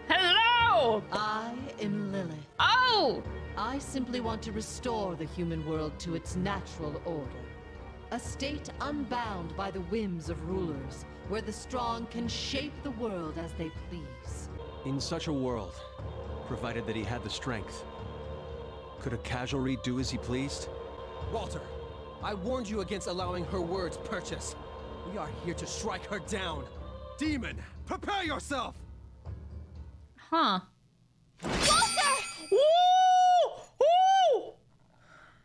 Hello! I am Lilith. Oh! I simply want to restore the human world to its natural order. A state unbound by the whims of rulers, where the strong can shape the world as they please. In such a world, provided that he had the strength, could a casualry do as he pleased? Walter, I warned you against allowing her words purchase. We are here to strike her down. Demon, prepare yourself! Huh. Walter!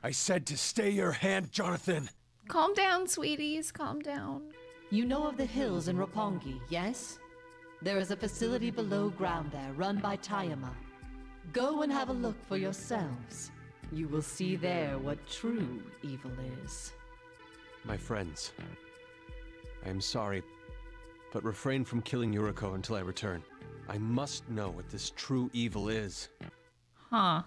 I said to stay your hand, Jonathan. Calm down, sweeties. Calm down. You know of the hills in Roppongi, yes? There is a facility below ground there, run by Tayama. Go and have a look for yourselves. You will see there what true evil is. My friends, I am sorry, but refrain from killing Yuriko until I return. I must know what this true evil is. Huh.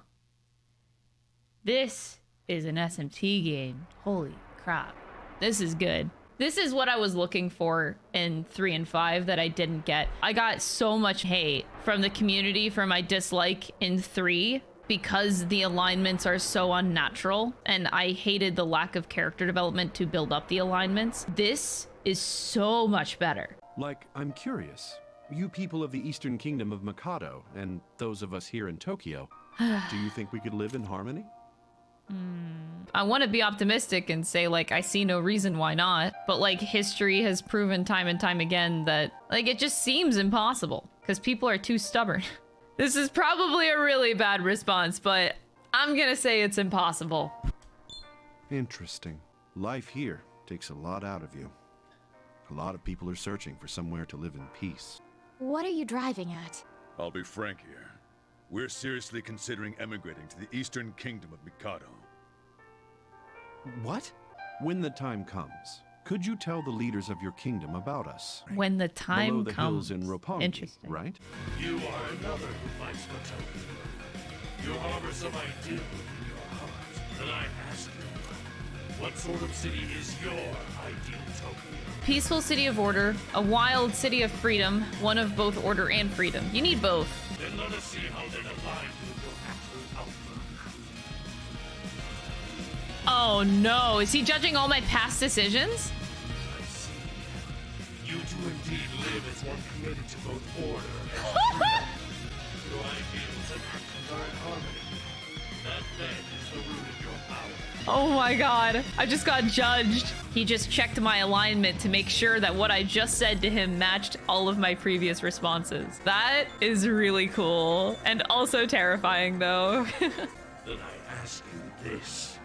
This is an SMT game. Holy crap. This is good. This is what I was looking for in 3 and 5 that I didn't get. I got so much hate from the community for my dislike in 3 because the alignments are so unnatural and I hated the lack of character development to build up the alignments. This is so much better. Like, I'm curious. You people of the Eastern Kingdom of Mikado, and those of us here in Tokyo, *sighs* do you think we could live in harmony? Hmm, I want to be optimistic and say like I see no reason why not, but like history has proven time and time again that like it just seems impossible because people are too stubborn. *laughs* this is probably a really bad response, but I'm going to say it's impossible. Interesting. Life here takes a lot out of you. A lot of people are searching for somewhere to live in peace. What are you driving at? I'll be frank here. We're seriously considering emigrating to the Eastern Kingdom of Mikado. What? When the time comes, could you tell the leaders of your kingdom about us? When the time Below the comes. hills in Roppongi, Interesting. right? You are another who fights for Tokyo. You harbor some ideal in your heart. Then I ask you, what sort of city is your ideal Tokyo? Peaceful city of order, a wild city of freedom, one of both order and freedom. You need both. Then let us see how that aligns with your actual outlook. Oh no, is he judging all my past decisions? I see. You do indeed live as one committed to both order and *laughs* freedom. Your ideals and actions are in harmony. That then Oh my god, I just got judged. He just checked my alignment to make sure that what I just said to him matched all of my previous responses. That is really cool. And also terrifying though. *laughs* Then I ask you this.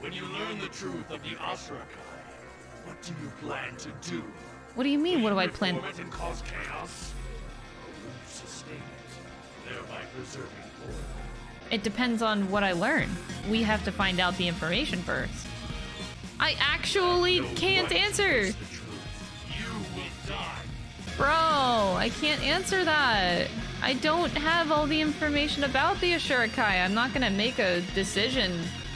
When you learn the truth of the Ashurakai, what do you plan to do? what do you mean, what do I plan? It and cause chaos? Or will you sustain it, thereby preserving? It depends on what I learn. We have to find out the information first. I actually can't answer. Bro, I can't answer that. I don't have all the information about the Ashurakai. I'm not gonna make a decision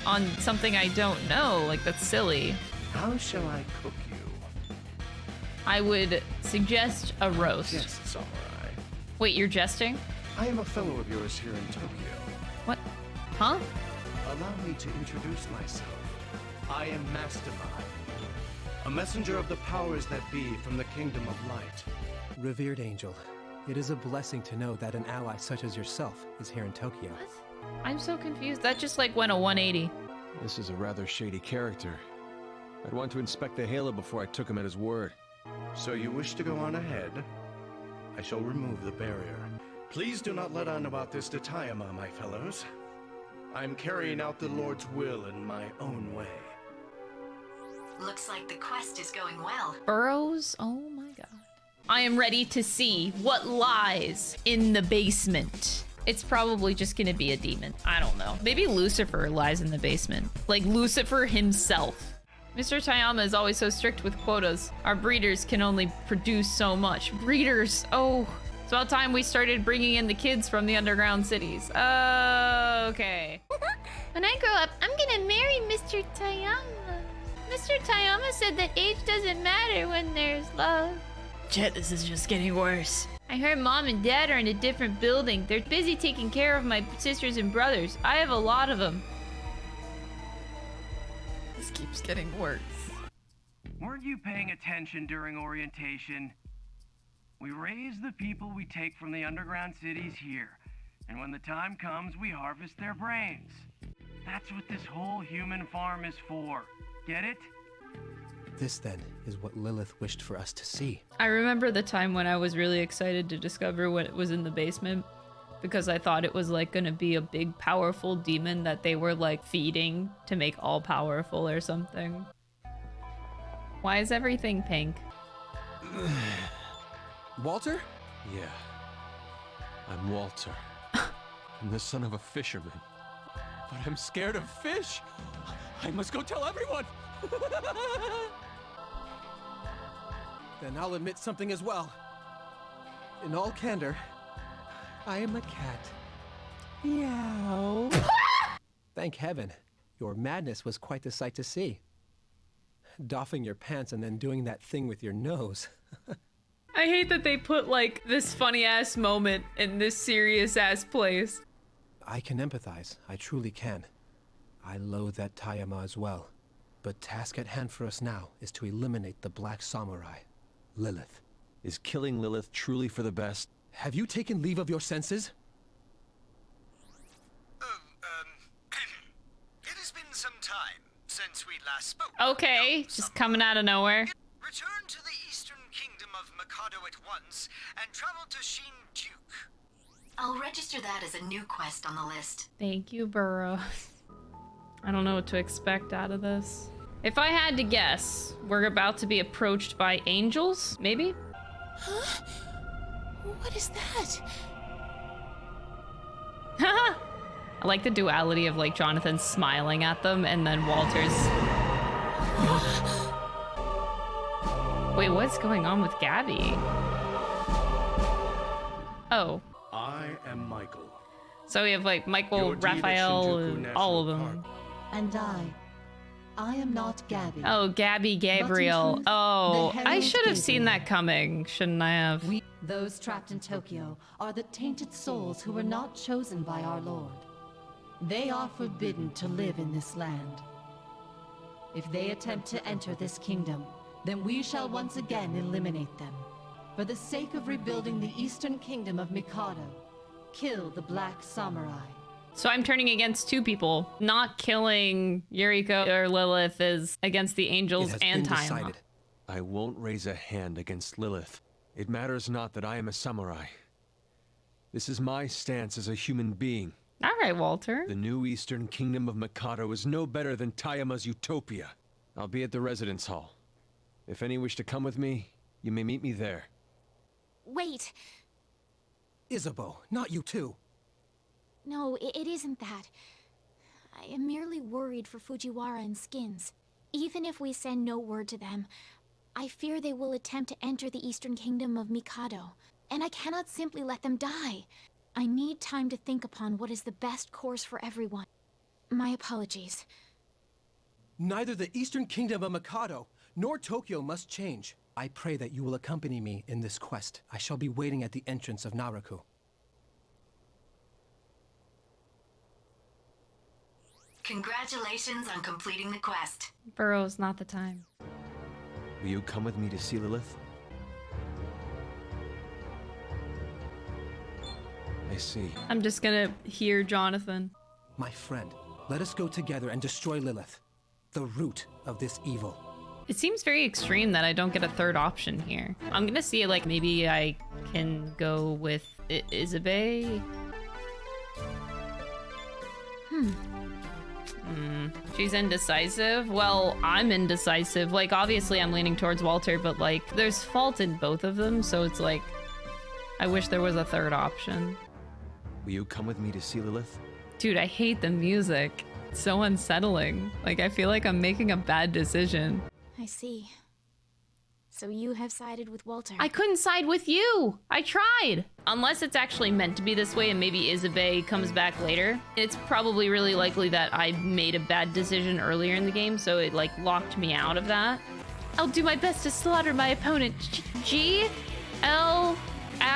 on something I don't know. Like, that's silly. How shall I cook you? I would suggest a roast. Yes, samurai. Wait, you're jesting? I am a fellow of yours here in Tokyo. What? Huh? Allow me to introduce myself. I am Mastema, a messenger of the powers that be from the Kingdom of Light. Revered Angel, it is a blessing to know that an ally such as yourself is here in Tokyo. What? I'm so confused. That just like went a 180. This is a rather shady character. I'd want to inspect the Halo before I took him at his word. So you wish to go on ahead? I shall remove the barrier. Please do not let on about this to Tayama, my fellows. I'm carrying out the Lord's will in my own way. Looks like the quest is going well. Burroughs? Oh my god. I am ready to see what lies in the basement. It's probably just gonna be a demon. I don't know. Maybe Lucifer lies in the basement. Like Lucifer himself. Mr. Tayama is always so strict with quotas. Our breeders can only produce so much. Breeders! Oh, it's about time we started bringing in the kids from the underground cities. Uh, okay. *laughs* When I grow up, I'm gonna marry Mr. Tayama. Mr. Tayama said that age doesn't matter when there's love. Jet, this is just getting worse. I heard mom and dad are in a different building. They're busy taking care of my sisters and brothers. I have a lot of them. This keeps getting worse. Weren't you paying attention during orientation? We raise the people we take from the underground cities here, and when the time comes, we harvest their brains. That's what this whole human farm is for. Get it? This, then, is what Lilith wished for us to see. I remember the time when I was really excited to discover what was in the basement because I thought it was like gonna be a big powerful demon that they were like feeding to make all powerful or something. Why is everything pink? Walter? Yeah. I'm Walter. *laughs* I'm the son of a fisherman. But I'm scared of fish. I must go tell everyone. *laughs* Then I'll admit something as well. In all candor, I am a cat. Meow. *laughs* Thank heaven, your madness was quite the sight to see. Doffing your pants and then doing that thing with your nose. I hate that they put like this funny ass moment in this serious ass place. I can empathize, I truly can. I loathe that Tayama as well. But task at hand for us now is to eliminate the Black Samurai, Lilith. Is killing Lilith truly for the best? Have you taken leave of your senses? Um, um, *clears throat* it has been some time since we last spoke. Okay, just coming out of nowhere. Return to the Eastern Kingdom of Mikado at once and travel to Shinjuku. I'll register that as a new quest on the list. Thank you, Burroughs. I don't know what to expect out of this. If I had to guess, we're about to be approached by angels, maybe? Huh? What is that? *laughs* I like the duality of like Jonathan smiling at them and then Walter's. *gasps* *laughs* Wait, what's going on with Gabby? Oh, I am Michael. so we have like Michael, Your deed at Raphael, and all of them. And I. I am not Gabby. Oh, Gabby Gabriel. truth, Oh, I should have seen that coming, shouldn't I have? We, those trapped in Tokyo, are the tainted souls who were not chosen by our Lord. They are forbidden to live in this land. If they attempt to enter this kingdom, then we shall once again eliminate them. For the sake of rebuilding the eastern kingdom of Mikado, kill the Black Samurai. So I'm turning against two people. Not killing Yuriko or Lilith is against the angels and time. I won't raise a hand against Lilith. It matters not that I am a samurai. This is my stance as a human being. All right, Walter. The new Eastern Kingdom of Mikado is no better than Tayama's Utopia. I'll be at the residence hall. If any wish to come with me, you may meet me there. Wait. Isabeau, not you too. No, it, it isn't that. I am merely worried for Fujiwara and Skins. Even if we send no word to them, I fear they will attempt to enter the Eastern Kingdom of Mikado, and I cannot simply let them die. I need time to think upon what is the best course for everyone. My apologies. Neither the Eastern Kingdom of Mikado nor Tokyo must change. I pray that you will accompany me in this quest. I shall be waiting at the entrance of Naraku. Congratulations on completing the quest. Burroughs' not the time. Will you come with me to see Lilith? I see. I'm just gonna hear Jonathan. My friend, let us go together and destroy Lilith, the root of this evil. It seems very extreme that I don't get a third option here. I'm gonna see like maybe I can go with I- Isabeau. Hmm. Hmm. She's indecisive. Well, I'm indecisive. Like, obviously, I'm leaning towards Walter, but like, there's fault in both of them, so it's like, I wish there was a third option. Will you come with me to see Lilith? Dude, I hate the music. It's so unsettling. Like, I feel like I'm making a bad decision. I see. So you have sided with Walter. I couldn't side with you. I tried. Unless it's actually meant to be this way and maybe Isabeau comes back later. It's probably really likely that I made a bad decision earlier in the game, so it like locked me out of that. I'll do my best to slaughter my opponent. G L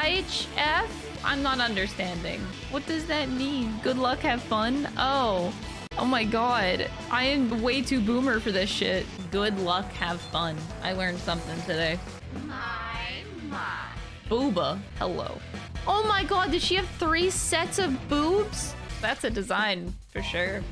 H F? I'm not understanding. What does that mean? Good luck, have fun? Oh. Oh my god. I am way too boomer for this shit. Good luck, have fun. I learned something today. My, my. Booba. Hello. Oh my god, did she have three sets of boobs? That's a design for sure.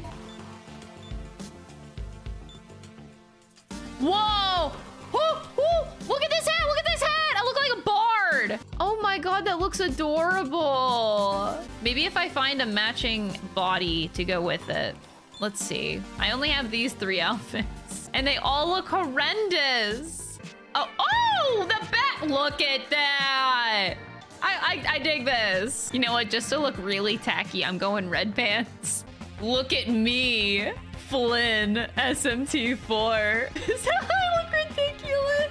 Whoa! Whoo, whoo! Look at this hat! Look at this hat! I look like a bard! Oh my god, that looks adorable! Maybe if I find a matching body to go with it. Let's see. I only have these three *laughs* outfits. And they all look horrendous! Oh, oh! The bat! Look at that! I, I, I dig this. You know what? Just to look really tacky, I'm going red pants. Look at me, Flynn, SMT4. *laughs* Is that I look ridiculous?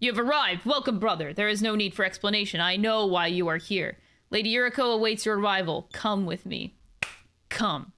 You have arrived. Welcome, brother. There is no need for explanation. I know why you are here. Lady Yuriko awaits your arrival. Come with me. Come.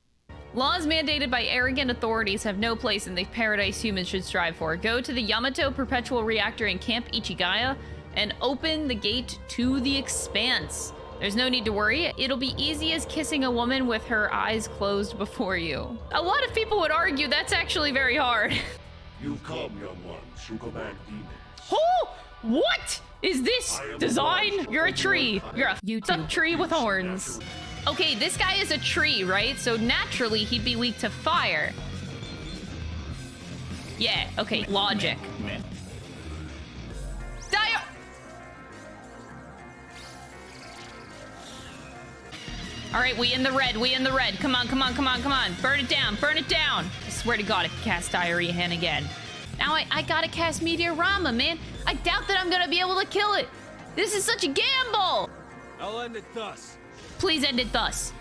Laws mandated by arrogant authorities have no place in the paradise humans should strive for. Go to the Yamato Perpetual Reactor in Camp Ichigaya and open the gate to the expanse. There's no need to worry. It'll be easy as kissing a woman with her eyes closed before you. A lot of people would argue that's actually very hard. *laughs* You've come, young ones, who command demons. Oh! What is this design? You're a tree. You're a YouTube tree with horns. Okay, this guy is a tree, right? So naturally he'd be weak to fire. Yeah, okay, logic. Dio All right, we in the red, we in the red. Come on, come on, come on, come on. Burn it down, burn it down. I swear to God, I can cast Diarahan again. Now I, I gotta cast Mediarama, man. I doubt that I'm gonna be able to kill it. This is such a gamble. I'll end it thus. Please end it thus.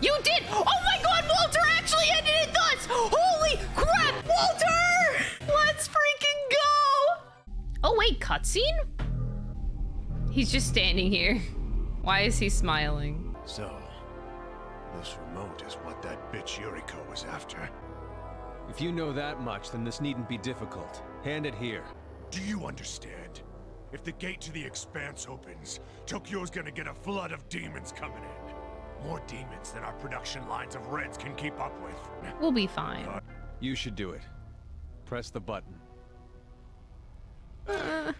You did! Oh my god, Walter actually ended it thus! Holy crap, Walter! Let's freaking go! Oh wait, cutscene? He's just standing here. Why is he smiling? So, this remote is what that bitch Yuriko was after. If you know that much, then this needn't be difficult. Hand it here. Do you understand? If the gate to the expanse opens, Tokyo's gonna get a flood of demons coming in. More demons than our production lines of Reds can keep up with. We'll be fine. Uh, you should do it. Press the button. *laughs*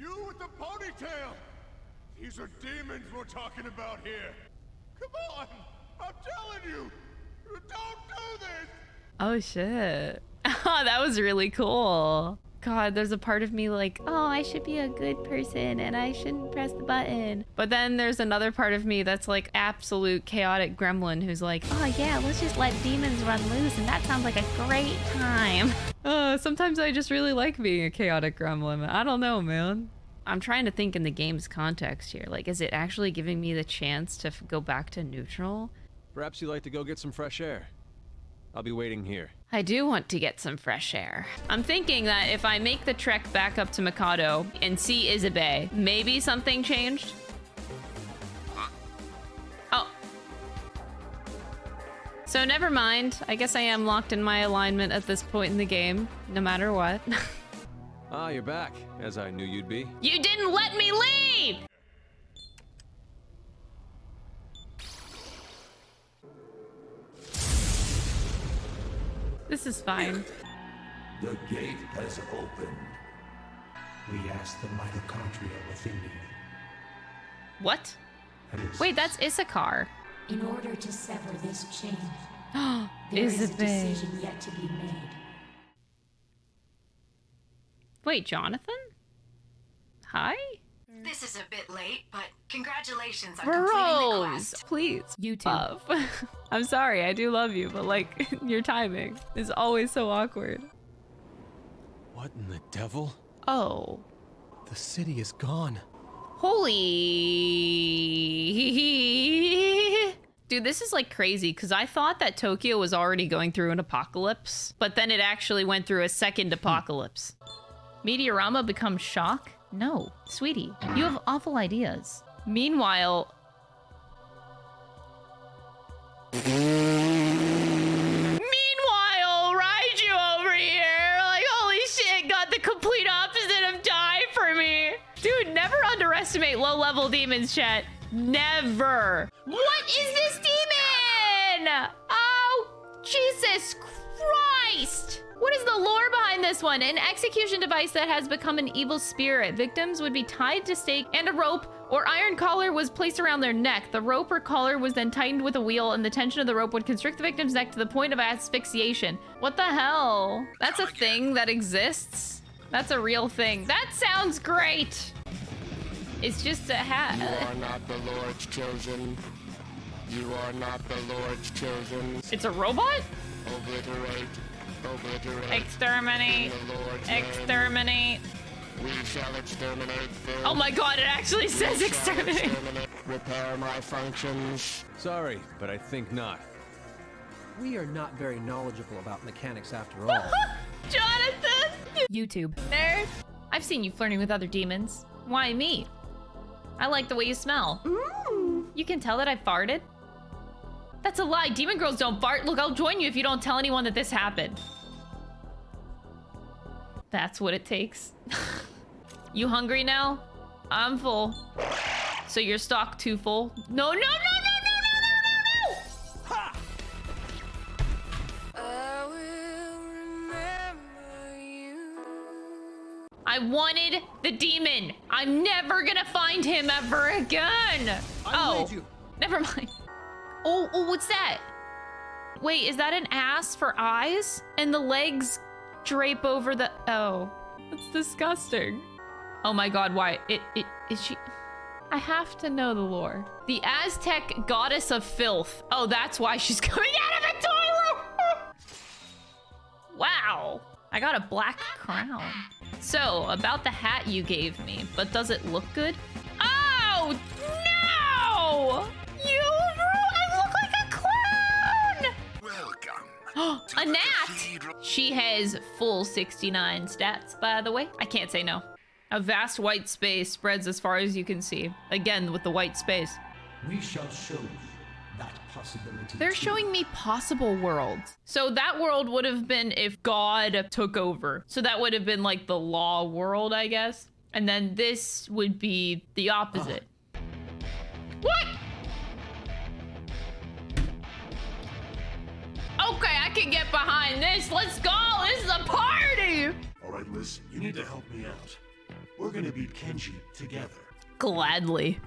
You with the ponytail! These are demons we're talking about here. Come on! I'm telling you! Don't do this! Oh shit. Oh, *laughs* that was really cool. God, there's a part of me like, oh, I should be a good person and I shouldn't press the button. But then there's another part of me that's like absolute chaotic gremlin who's like, oh yeah, let's just let demons run loose and that sounds like a great time. *laughs* Uh, sometimes I just really like being a chaotic gremlin. I don't know, man. I'm trying to think in the game's context here. Like, is it actually giving me the chance to go back to neutral? Perhaps you'd like to go get some fresh air. I'll be waiting here. I do want to get some fresh air. I'm thinking that if I make the trek back up to Mikado and see Isabeau, maybe something changed? Oh. So never mind. I guess I am locked in my alignment at this point in the game, no matter what. *laughs* Ah, you're back, as I knew you'd be. you didn't let me leave! This is fine. The gate has opened. We ask the mitochondria within you. What? Wait, that's Issachar. In order to sever this chain, *gasps* there Isabeau. is a decision yet to be made. Wait, Jonathan? Hi? This is a bit late, but congratulations on completing the Rose, quest. please. YouTube. *laughs* I'm sorry, I do love you, but like, *laughs* your timing is always so awkward. What in the devil? Oh. The city is gone. Holy. *laughs* Dude, this is like crazy because I thought that Tokyo was already going through an apocalypse, but then it actually went through a second hmm. apocalypse. Mediarama becomes shock? No, sweetie, you have awful ideas. Meanwhile, Meanwhile, Raiju over here, like, holy shit, got the complete opposite of die for me. Dude, never underestimate low-level demons, chat. Never. What is this demon? Oh, Jesus Christ. What is the lore behind this one? An execution device that has become an evil spirit. Victims would be tied to stake and a rope or iron collar was placed around their neck. The rope or collar was then tightened with a wheel and the tension of the rope would constrict the victim's neck to the point of asphyxiation. What the hell? That's a thing that exists? That's a real thing. That sounds great. It's just a hat. You are not the Lord's chosen. You are not the Lord's chosen. It's a robot? Obliterate. Obliterate. Exterminate. In the Lord's name. Exterminate. We shall exterminate filth. Oh my god, it actually We says shall exterminate. Repair my functions. Sorry, but I think not. We are not very knowledgeable about mechanics after *laughs* all. Jonathan! YouTube. Nerd. I I've seen you flirting with other demons. Why me? I like the way you smell. Mmm. You can tell that I farted? That's a lie. Demon girls don't fart. Look, I'll join you if you don't tell anyone that this happened. That's what it takes. *laughs* you hungry now? I'm full. So your stock too full? No, no, no, no, no, no, no, no, no! I wanted the demon. I'm never gonna find him ever again. I oh, never mind. Oh, oh, what's that? Wait, is that an ass for eyes? And the legs drape over the... Oh, that's disgusting. Oh my god, why? It, it, is she... I have to know the lore. The Aztec goddess of filth. Oh, that's why she's *laughs* coming out of the toilet. *laughs* wow. I got a black crown. So, about the hat you gave me, but does it look good? Oh, no! A gnat! She has full 69 stats, by the way. I can't say no. A vast white space spreads as far as you can see. Again, with the white space. We shall show you that possibility. They're showing me possible worlds. So that world would have been if God took over. So that would have been like the law world, I guess. And then this would be the opposite. Ah. What? Okay, I can get behind this. Let's go. This is a party. All right, listen, you need to help me out. We're gonna beat Kenji together. Gladly.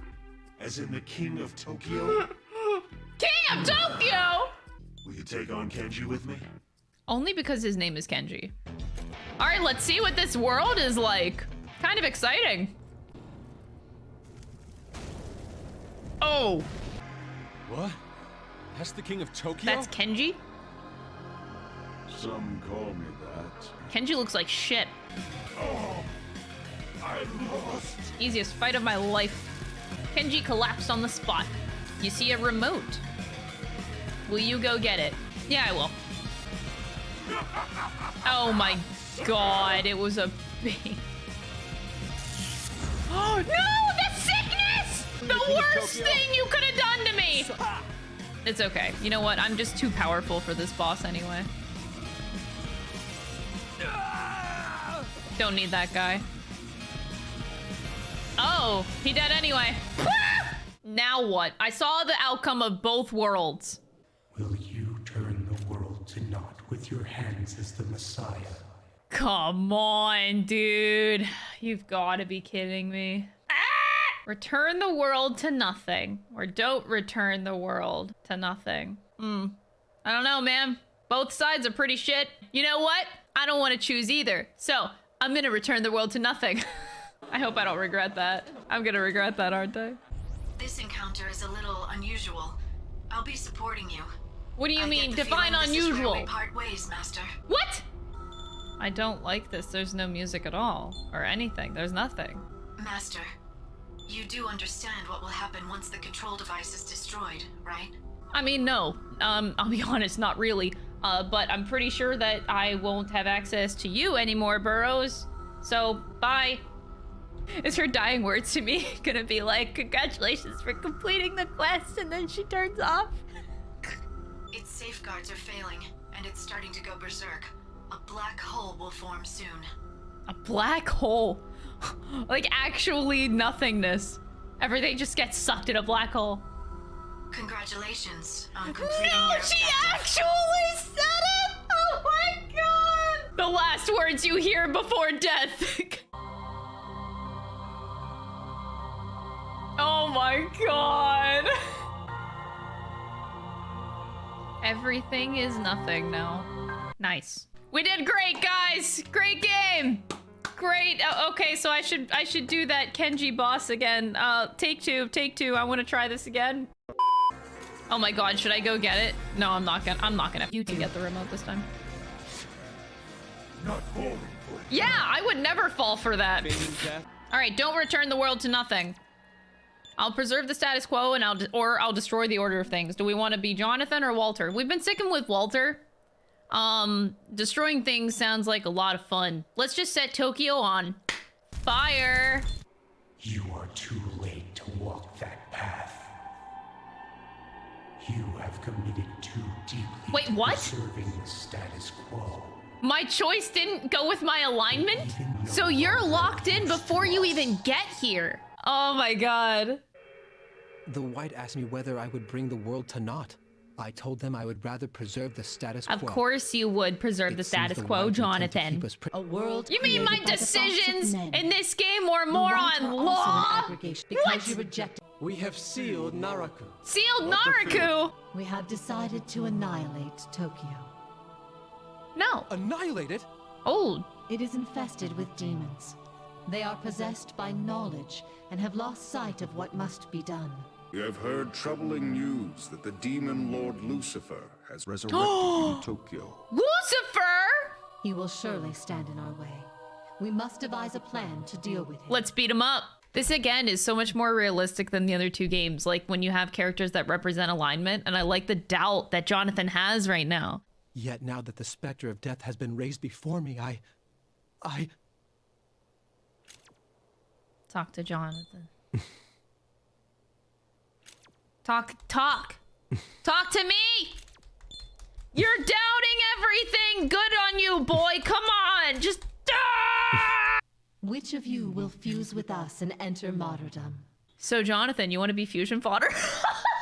As in the King of Tokyo? *laughs* King of Tokyo! Will you take on Kenji with me? Only because his name is Kenji. All right, let's see what this world is like. Kind of exciting. Oh. What? That's the king of Tokyo? That's Kenji? Some call me that. Kenji looks like shit. Oh, I lost. Easiest fight of my life. Kenji collapsed on the spot. You see a remote. Will you go get it? Yeah, I will. *laughs* Oh my god, it was a big... *gasps* Oh no, the sickness! The worst thing you could have done to me! Ah! It's okay. You know what? I'm just too powerful for this boss anyway. Don't need that guy. Oh, he dead anyway. *laughs* now what? I saw the outcome of both worlds. Will you turn the world to naught with your hands as the Messiah? Come on, dude. You've got to be kidding me. Ah! Return the world to nothing. Or don't return the world to nothing. Hmm. I don't know, man. Both sides are pretty shit. You know what? I don't want to choose either. So, I'm gonna return the world to nothing. *laughs* I hope I don't regret that. I'm gonna regret that, aren't I? This encounter is a little unusual. I'll be supporting you. What do you I mean, get the define feeling this is where unusual? part ways, Master. What? I don't like this. There's no music at all. Or anything. There's nothing. Master, you do understand what will happen once the control device is destroyed, right? I mean, no. Um, I'll be *laughs* honest, not really. Uh, but I'm pretty sure that I won't have access to you anymore, Burroughs. So, bye. *laughs* Is her dying words to me *laughs* gonna be like, congratulations for completing the quest, and then she turns off? *laughs* Its safeguards are failing, and it's starting to go berserk. A black hole will form soon. A black hole. like, actually nothingness. Everything just gets sucked in a black hole. Congratulations on completing No, your she actually said it! Oh my god! The last words you hear before death. *laughs* oh my god. Everything is nothing now. Nice. We did great, guys! Great game! Great. Oh, okay, so I should I should do that Kenji boss again. Uh, take two, take two. I want to try this again. Oh my god, should I go get it? No, I'm not gonna. I'm not gonna. You two get the remote this time. Not falling for. Yeah, I would never fall for that. All right, don't return the world to nothing. I'll preserve the status quo and I'll or I'll destroy the order of things. Do we want to be Jonathan or Walter? We've been sticking with Walter. Um, destroying things sounds like a lot of fun. Let's just set Tokyo on Fire. You are too committed too deeply Wait, to what? preserving the status quo. My choice didn't go with my alignment? So you're locked in before you even get here. Oh my god. The White asked me whether I would bring the world to naught. I told them I would rather preserve the status quo. Of course you would preserve the status the quo, White intend to Jonathan. keep us pri- A world You mean my created by the thoughts of decisions in this game were The more White on are also an law? aggregation because you rejected. We have sealed Naraku. Sealed Naraku? We have decided to annihilate Tokyo. No. Annihilate it? Old. It is infested with demons. They are possessed by knowledge and have lost sight of what must be done. We have heard troubling news that the demon lord Lucifer has resurrected *gasps* in Tokyo. Lucifer! He will surely stand in our way. We must devise a plan to deal with him. Let's beat him up. This again is so much more realistic than the other two games. Like when you have characters that represent alignment, and I like the doubt that Jonathan has right now. Yet now that the specter of death has been raised before me, I... I... Talk to Jonathan. *laughs* talk, talk, talk to me. You're doubting everything. Good on you, boy. Come on, just. Ah! Which of you will fuse with us and enter martyrdom? So, Jonathan, you want to be fusion fodder?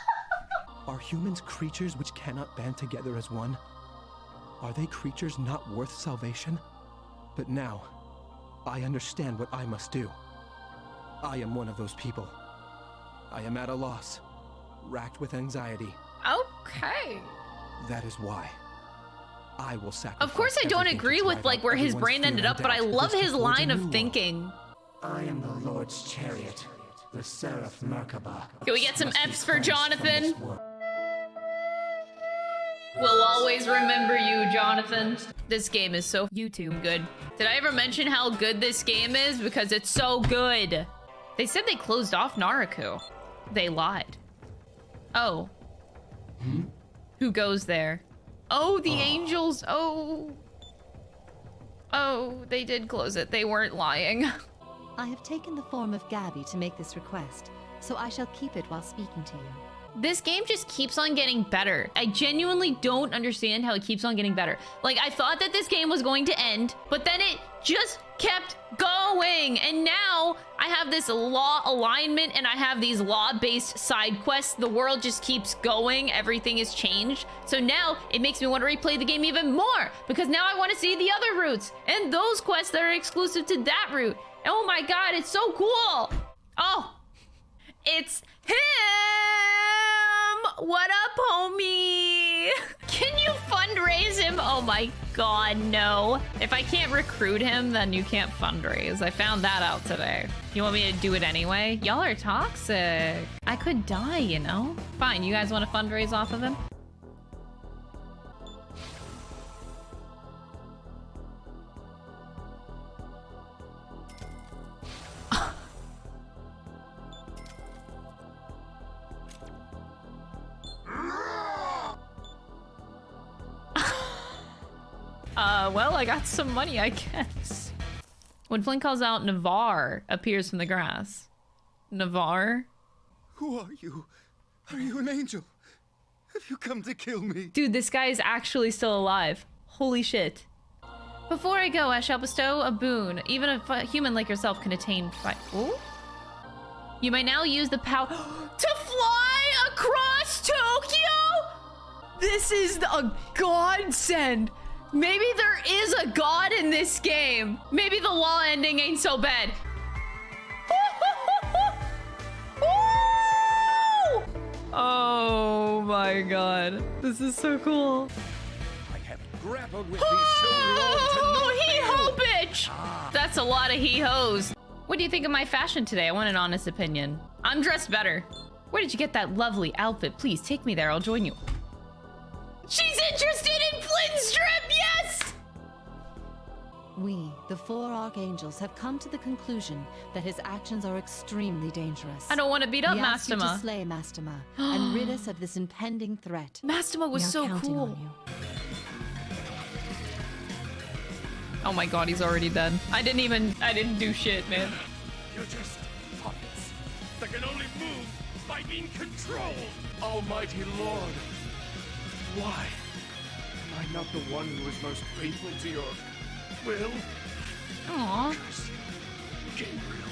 *laughs* Are humans creatures which cannot band together as one? Are they creatures not worth salvation? But now, I understand what I must do. I am one of those people. I am at a loss, racked with anxiety. okay. That is why. I will sacrifice. Of course, I don't agree with like where his everyone's brain ended up, but I love his line of thinking. I am the Lord's chariot, the Seraph Merkabah. Can we get some F's for Jonathan? We'll always remember you, Jonathan. This game is so YouTube good. Did I ever mention how good this game is? Because it's so good. They said they closed off Naraku. They lied. Oh. Hmm? Who goes there? Oh, the oh. angels. Oh. Oh, they did close it. They weren't lying. *laughs* I have taken the form of Gabby to make this request, so I shall keep it while speaking to you. This game just keeps on getting better. I genuinely don't understand how it keeps on getting better. Like, I thought that this game was going to end, but then it just kept going. And now I have this law alignment and I have these law-based side quests. The world just keeps going. Everything has changed. So now it makes me want to replay the game even more because now I want to see the other routes and those quests that are exclusive to that route. Oh my god, it's so cool. Oh, it's him! What up, homie? Can you fundraise him? Oh my god, no. If I can't recruit him, then you can't fundraise. I found that out today. You want me to do it anyway? Y'all are toxic. I could die, you know? Fine, you guys want to fundraise off of him? Uh, well, I got some money, I *laughs* guess. When Flynn calls out, Navarre appears from the grass. Navarre? Who are you? Are you an angel? Have you come to kill me? Dude, this guy is actually still alive. Holy shit. Before I go, I shall bestow a boon. Even a human like yourself can attain fi- Ooh? You may now use the power *gasps* to fly across Tokyo? This is a godsend. Maybe there is a god in this game. Maybe the law ending ain't so bad. *laughs* Oh my god. This is so cool. Grappled with *gasps* Oh, hee ho, bitch! That's a lot of hee ho's. What do you think of my fashion today? I want an honest opinion. I'm dressed better. Where did you get that lovely outfit? Please take me there. I'll join you. She's interested in Flynn's trip, yes! We, the four archangels, have come to the conclusion that his actions are extremely dangerous. I don't want to beat up we ask you Mastema. to slay Mastema *gasps* and rid us of this impending threat. Mastema was so cool. Oh my god, he's already dead. I didn't even, I didn't do shit, man. You're just puppets that can only move by being controlled. Almighty Lord, why am I not the one who is most faithful to your will? Aww. Gabriel.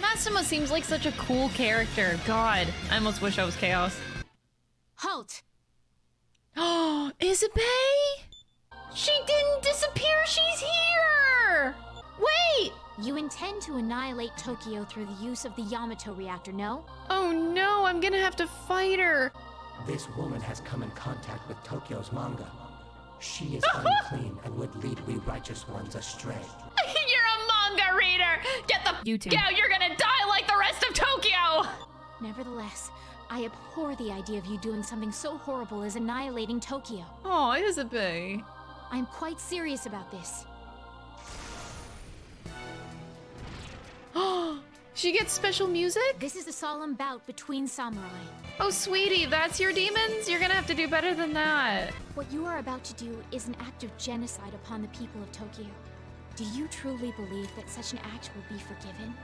Mastema seems like such a cool character. God, I almost wish I was Chaos. Halt! Oh, *gasps* Isabeau? She didn't disappear, she's here! Wait! You intend to annihilate Tokyo through the use of the Yamato reactor, no? Oh no, I'm gonna have to fight her. This woman has come in contact with Tokyo's manga. She is *laughs* unclean and would lead we righteous ones astray. *laughs* You're a manga reader! Get the YouTube. Yeah, you're gonna die like the rest of Tokyo! Nevertheless, I abhor the idea of you doing something so horrible as annihilating Tokyo. Oh, Isabeau. I'm quite serious about this. *gasps* *gasps* she gets special music? This is a solemn bout between samurai. Oh, sweetie, that's your demons? You're gonna have to do better than that. What you are about to do is an act of genocide upon the people of Tokyo. Do you truly believe that such an act will be forgiven?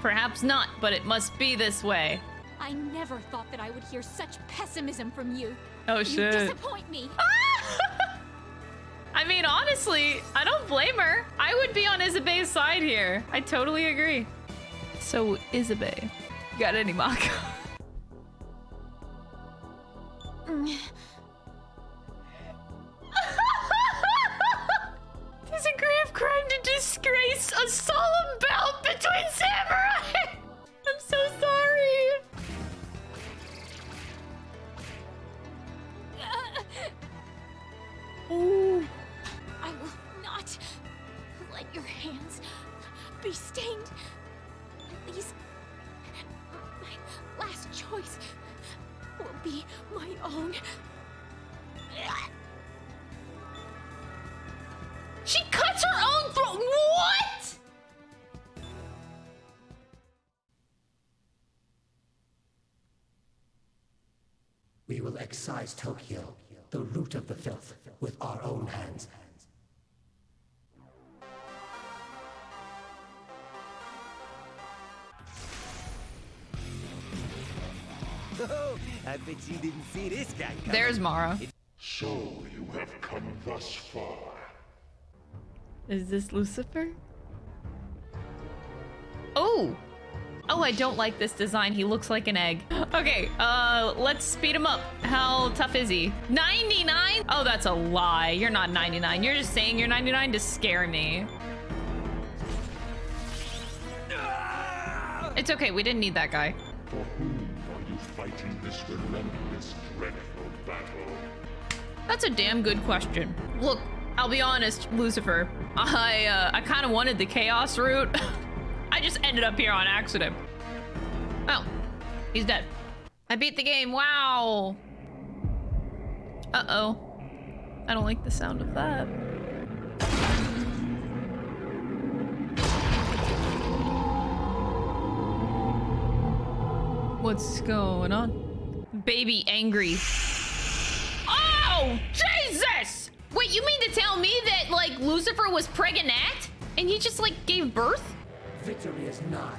Perhaps not, but it must be this way. I never thought that I would hear such pessimism from you. Oh, you shit. disappoint me. *laughs* I mean, honestly, I don't blame her. I would be on Isabeau's side here. I totally agree. So, Isabeau, you got any Macca? Bet you didn't see this guy coming. There's Mara. So you have come thus far. Is this Lucifer? Oh! Oh, I don't like this design. He looks like an egg. *gasps* Okay, uh, let's speed him up. How tough is he? 99? Oh, that's a lie. You're not 99. You're just saying you're 99 to scare me. It's okay. We didn't need that guy. This relentless, dreadful battle? That's a damn good question. Look, I'll be honest, Lucifer. I, uh, I kind of wanted the chaos route. *laughs* I just ended up here on accident. Oh, he's dead. I beat the game. Wow. Uh-oh. I don't like the sound of that. What's going on? Baby angry. Oh, Jesus! Wait, you mean to tell me that, like, Lucifer was pregnant and he just, like, gave birth? Victory is nigh.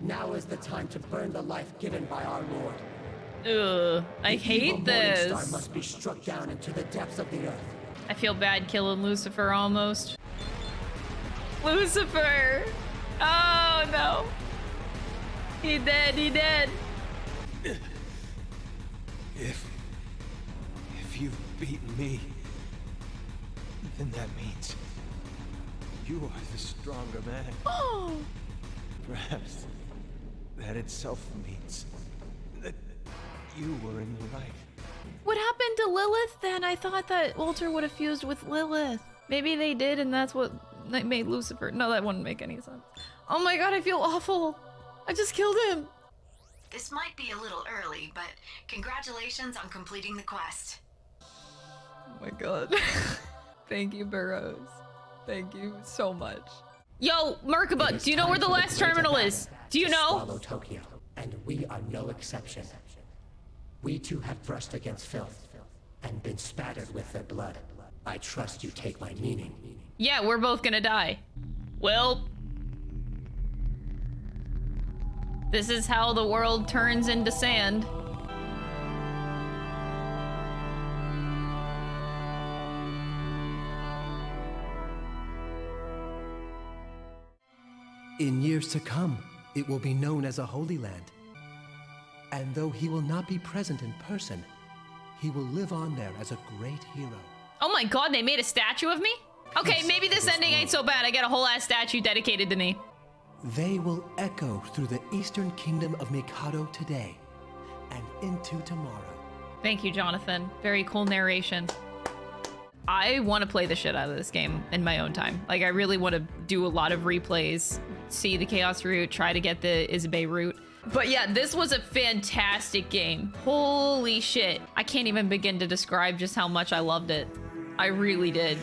Now is the time to burn the life given by our Lord. Ugh, I The hate Morning Star this. must be struck down into the depths of the earth. I feel bad killing Lucifer almost. Lucifer! Oh no! He dead, he dead. If... If you've beaten me, then that means you are the stronger man. Oh! Perhaps that itself means that you were in the right. What happened to Lilith then? I thought that Walter would have fused with Lilith. Maybe they did and that's what made Lucifer. No, that wouldn't make any sense. Oh my god, I feel awful. I just killed him. This might be a little early, but congratulations on completing the quest. Oh my god. *laughs* Thank you, Burroughs. Thank you so much. Yo, Merkabah, do you know where the last terminal is? Do you know? Swallow Tokyo, and we are no exception. We too have brushed against filth and been spattered with their blood. I trust you take my meaning. Yeah, we're both gonna die. Well, this is how the world turns into sand. In years to come, it will be known as a Holy Land. And though he will not be present in person, he will live on there as a great hero. Oh my god, they made a statue of me? Okay, maybe this ending ain't so bad. I got a whole ass statue dedicated to me. They will echo through the eastern kingdom of Mikado today and into tomorrow. Thank you, Jonathan. Very cool narration. I want to play the shit out of this game in my own time. Like, I really want to do a lot of replays, see the Chaos route, try to get the Isabeau route. But yeah, this was a fantastic game. Holy shit. I can't even begin to describe just how much I loved it. I really did.